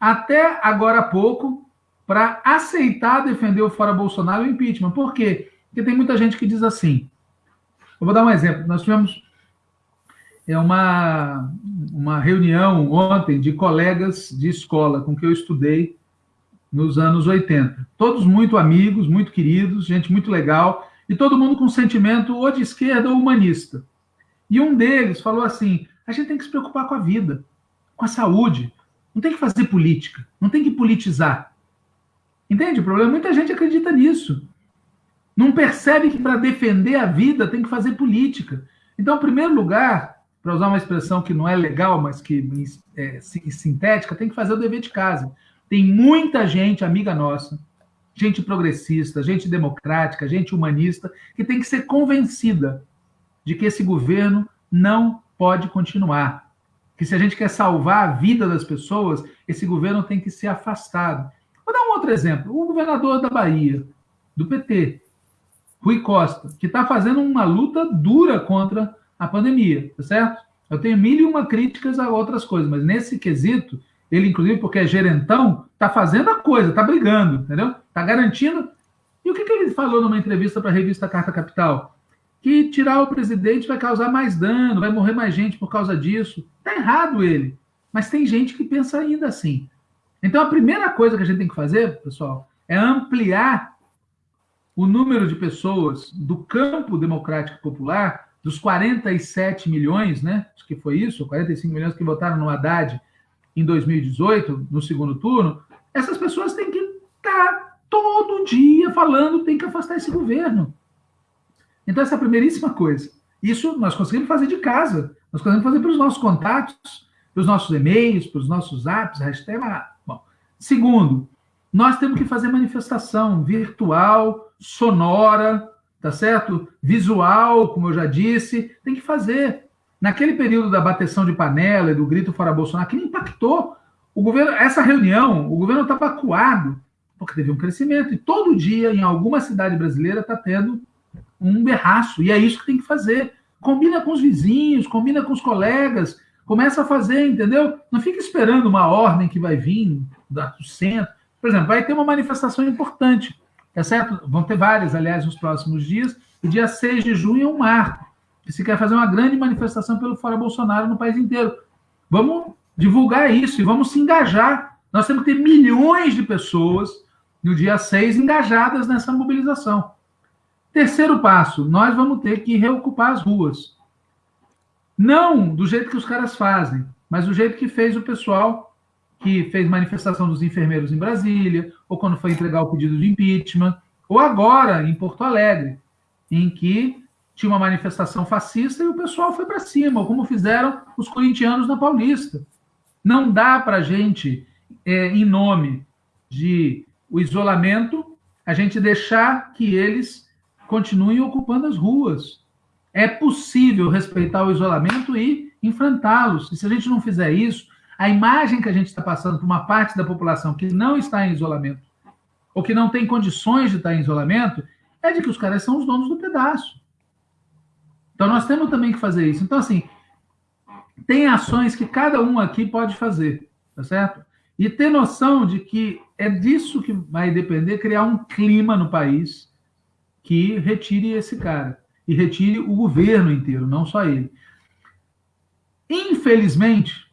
até agora há pouco para aceitar defender o fora Bolsonaro e o impeachment. Por quê? Porque tem muita gente que diz assim. Eu vou dar um exemplo. Nós tivemos é uma, uma reunião ontem de colegas de escola com que eu estudei nos anos 80. Todos muito amigos, muito queridos, gente muito legal, e todo mundo com sentimento ou de esquerda ou humanista. E um deles falou assim: a gente tem que se preocupar com a vida, com a saúde, não tem que fazer política, não tem que politizar. Entende o problema? Muita gente acredita nisso. Não percebe que para defender a vida tem que fazer política. Então, em primeiro lugar, para usar uma expressão que não é legal, mas que é sintética, tem que fazer o dever de casa. Tem muita gente, amiga nossa, gente progressista, gente democrática, gente humanista, que tem que ser convencida de que esse governo não pode continuar. Que se a gente quer salvar a vida das pessoas, esse governo tem que ser afastado. Vou dar um outro exemplo. O governador da Bahia, do PT, Rui Costa, que está fazendo uma luta dura contra a pandemia, tá certo? Eu tenho mil e uma críticas a outras coisas, mas nesse quesito, ele, inclusive, porque é gerentão, tá fazendo a coisa, tá brigando, entendeu? Tá garantindo. E o que, que ele falou numa entrevista para a revista Carta Capital? Que tirar o presidente vai causar mais dano, vai morrer mais gente por causa disso. Tá errado ele. Mas tem gente que pensa ainda assim. Então, a primeira coisa que a gente tem que fazer, pessoal, é ampliar o número de pessoas do campo democrático popular dos 47 milhões, né? Acho que foi isso, 45 milhões que votaram no Haddad em 2018, no segundo turno, essas pessoas têm que estar todo dia falando, tem que afastar esse governo. Então, essa é a primeiríssima coisa. Isso nós conseguimos fazer de casa. Nós conseguimos fazer pelos nossos contatos, pelos nossos e-mails, pelos nossos apps, hashtag. Bom. Segundo, nós temos que fazer manifestação virtual, sonora, tá certo? Visual, como eu já disse, tem que fazer. Naquele período da bateção de panela e do grito fora Bolsonaro, que impactou o governo, essa reunião, o governo estava acuado, porque teve um crescimento, e todo dia, em alguma cidade brasileira, está tendo um berraço, e é isso que tem que fazer. Combina com os vizinhos, combina com os colegas, começa a fazer, entendeu? Não fica esperando uma ordem que vai vir do centro. Por exemplo, vai ter uma manifestação importante é certo? Vão ter várias, aliás, nos próximos dias. O dia 6 de junho é um marco. Se quer fazer uma grande manifestação pelo Fora Bolsonaro no país inteiro. Vamos divulgar isso e vamos se engajar. Nós temos que ter milhões de pessoas no dia 6 engajadas nessa mobilização. Terceiro passo, nós vamos ter que reocupar as ruas. Não do jeito que os caras fazem, mas do jeito que fez o pessoal que fez manifestação dos enfermeiros em Brasília, ou quando foi entregar o pedido de impeachment, ou agora em Porto Alegre, em que tinha uma manifestação fascista e o pessoal foi para cima, como fizeram os corintianos na Paulista. Não dá para a gente, é, em nome de o isolamento, a gente deixar que eles continuem ocupando as ruas. É possível respeitar o isolamento e enfrentá-los. E se a gente não fizer isso, a imagem que a gente está passando para uma parte da população que não está em isolamento, ou que não tem condições de estar em isolamento, é de que os caras são os donos do pedaço. Então nós temos também que fazer isso. Então, assim, tem ações que cada um aqui pode fazer, tá certo? E ter noção de que é disso que vai depender criar um clima no país que retire esse cara e retire o governo inteiro, não só ele. Infelizmente,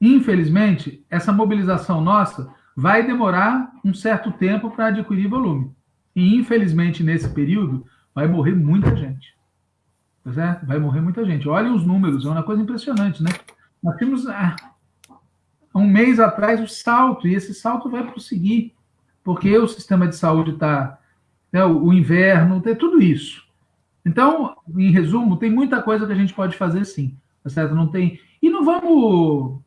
Infelizmente, essa mobilização nossa vai demorar um certo tempo para adquirir volume. E, infelizmente, nesse período, vai morrer muita gente. Certo? Vai morrer muita gente. Olhem os números, é uma coisa impressionante, né? Nós temos ah, um mês atrás o salto, e esse salto vai prosseguir, porque o sistema de saúde está. Né, o inverno, tem tudo isso. Então, em resumo, tem muita coisa que a gente pode fazer sim, tá certo? Não tem. E não vamos.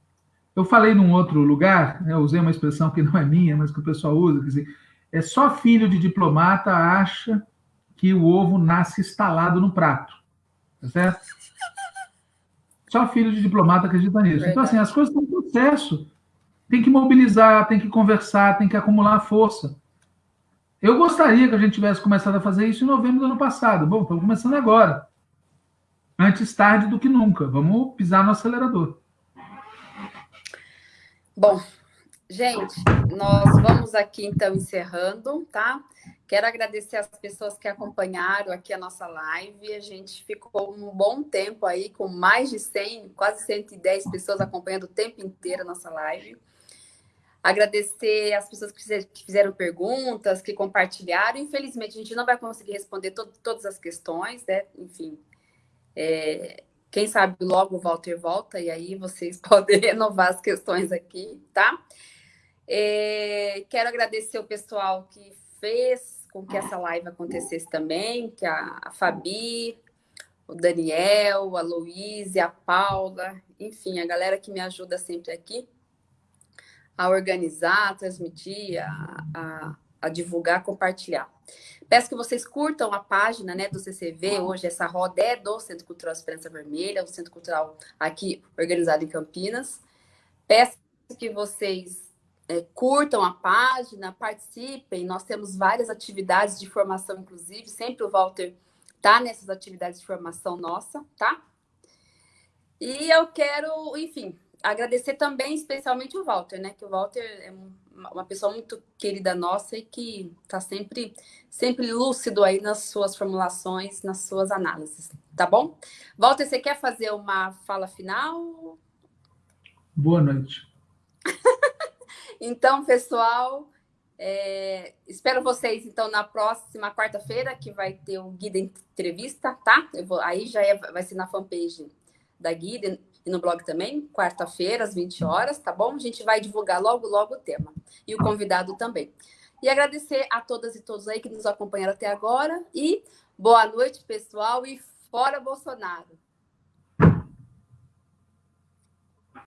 Eu falei num outro lugar, né, usei uma expressão que não é minha, mas que o pessoal usa, quer dizer, é só filho de diplomata acha que o ovo nasce instalado no prato, tá certo? Só filho de diplomata acredita nisso. Então, assim, as coisas estão em processo. Tem que mobilizar, tem que conversar, tem que acumular força. Eu gostaria que a gente tivesse começado a fazer isso em novembro do ano passado. Bom, estamos começando agora. Antes tarde do que nunca. Vamos pisar no acelerador. Bom, gente, nós vamos aqui então encerrando, tá? Quero agradecer as pessoas que acompanharam aqui a nossa live. A gente ficou um bom tempo aí com mais de 100, quase 110 pessoas acompanhando o tempo inteiro a nossa live. Agradecer as pessoas que fizeram perguntas, que compartilharam. Infelizmente, a gente não vai conseguir responder to todas as questões, né? Enfim, é, quem sabe logo o Walter volta e aí vocês <laughs> podem renovar as questões aqui, tá? É, quero agradecer o pessoal que fez com que essa live acontecesse também, que a, a Fabi, o Daniel, a Luísa, a Paula, enfim, a galera que me ajuda sempre aqui a organizar, a transmitir, a, a, a divulgar, compartilhar. Peço que vocês curtam a página né, do CCV. Hoje essa roda é do Centro Cultural Esperança Vermelha, o Centro Cultural aqui organizado em Campinas. Peço que vocês é, curtam a página, participem. Nós temos várias atividades de formação, inclusive. Sempre o Walter tá nessas atividades de formação nossa, tá? E eu quero, enfim, agradecer também especialmente o Walter, né? Que o Walter é uma pessoa muito querida nossa e que está sempre, sempre lúcido aí nas suas formulações, nas suas análises, tá bom? Walter, você quer fazer uma fala final? Boa noite. <laughs> então, pessoal, é, espero vocês então na próxima quarta-feira que vai ter o Guida Entrevista, tá? Vou, aí já é, vai ser na fanpage da Guida e no blog também, quarta-feira, às 20 horas, tá bom? A gente vai divulgar logo, logo o tema. E o convidado também. E agradecer a todas e todos aí que nos acompanharam até agora. E boa noite, pessoal, e fora Bolsonaro!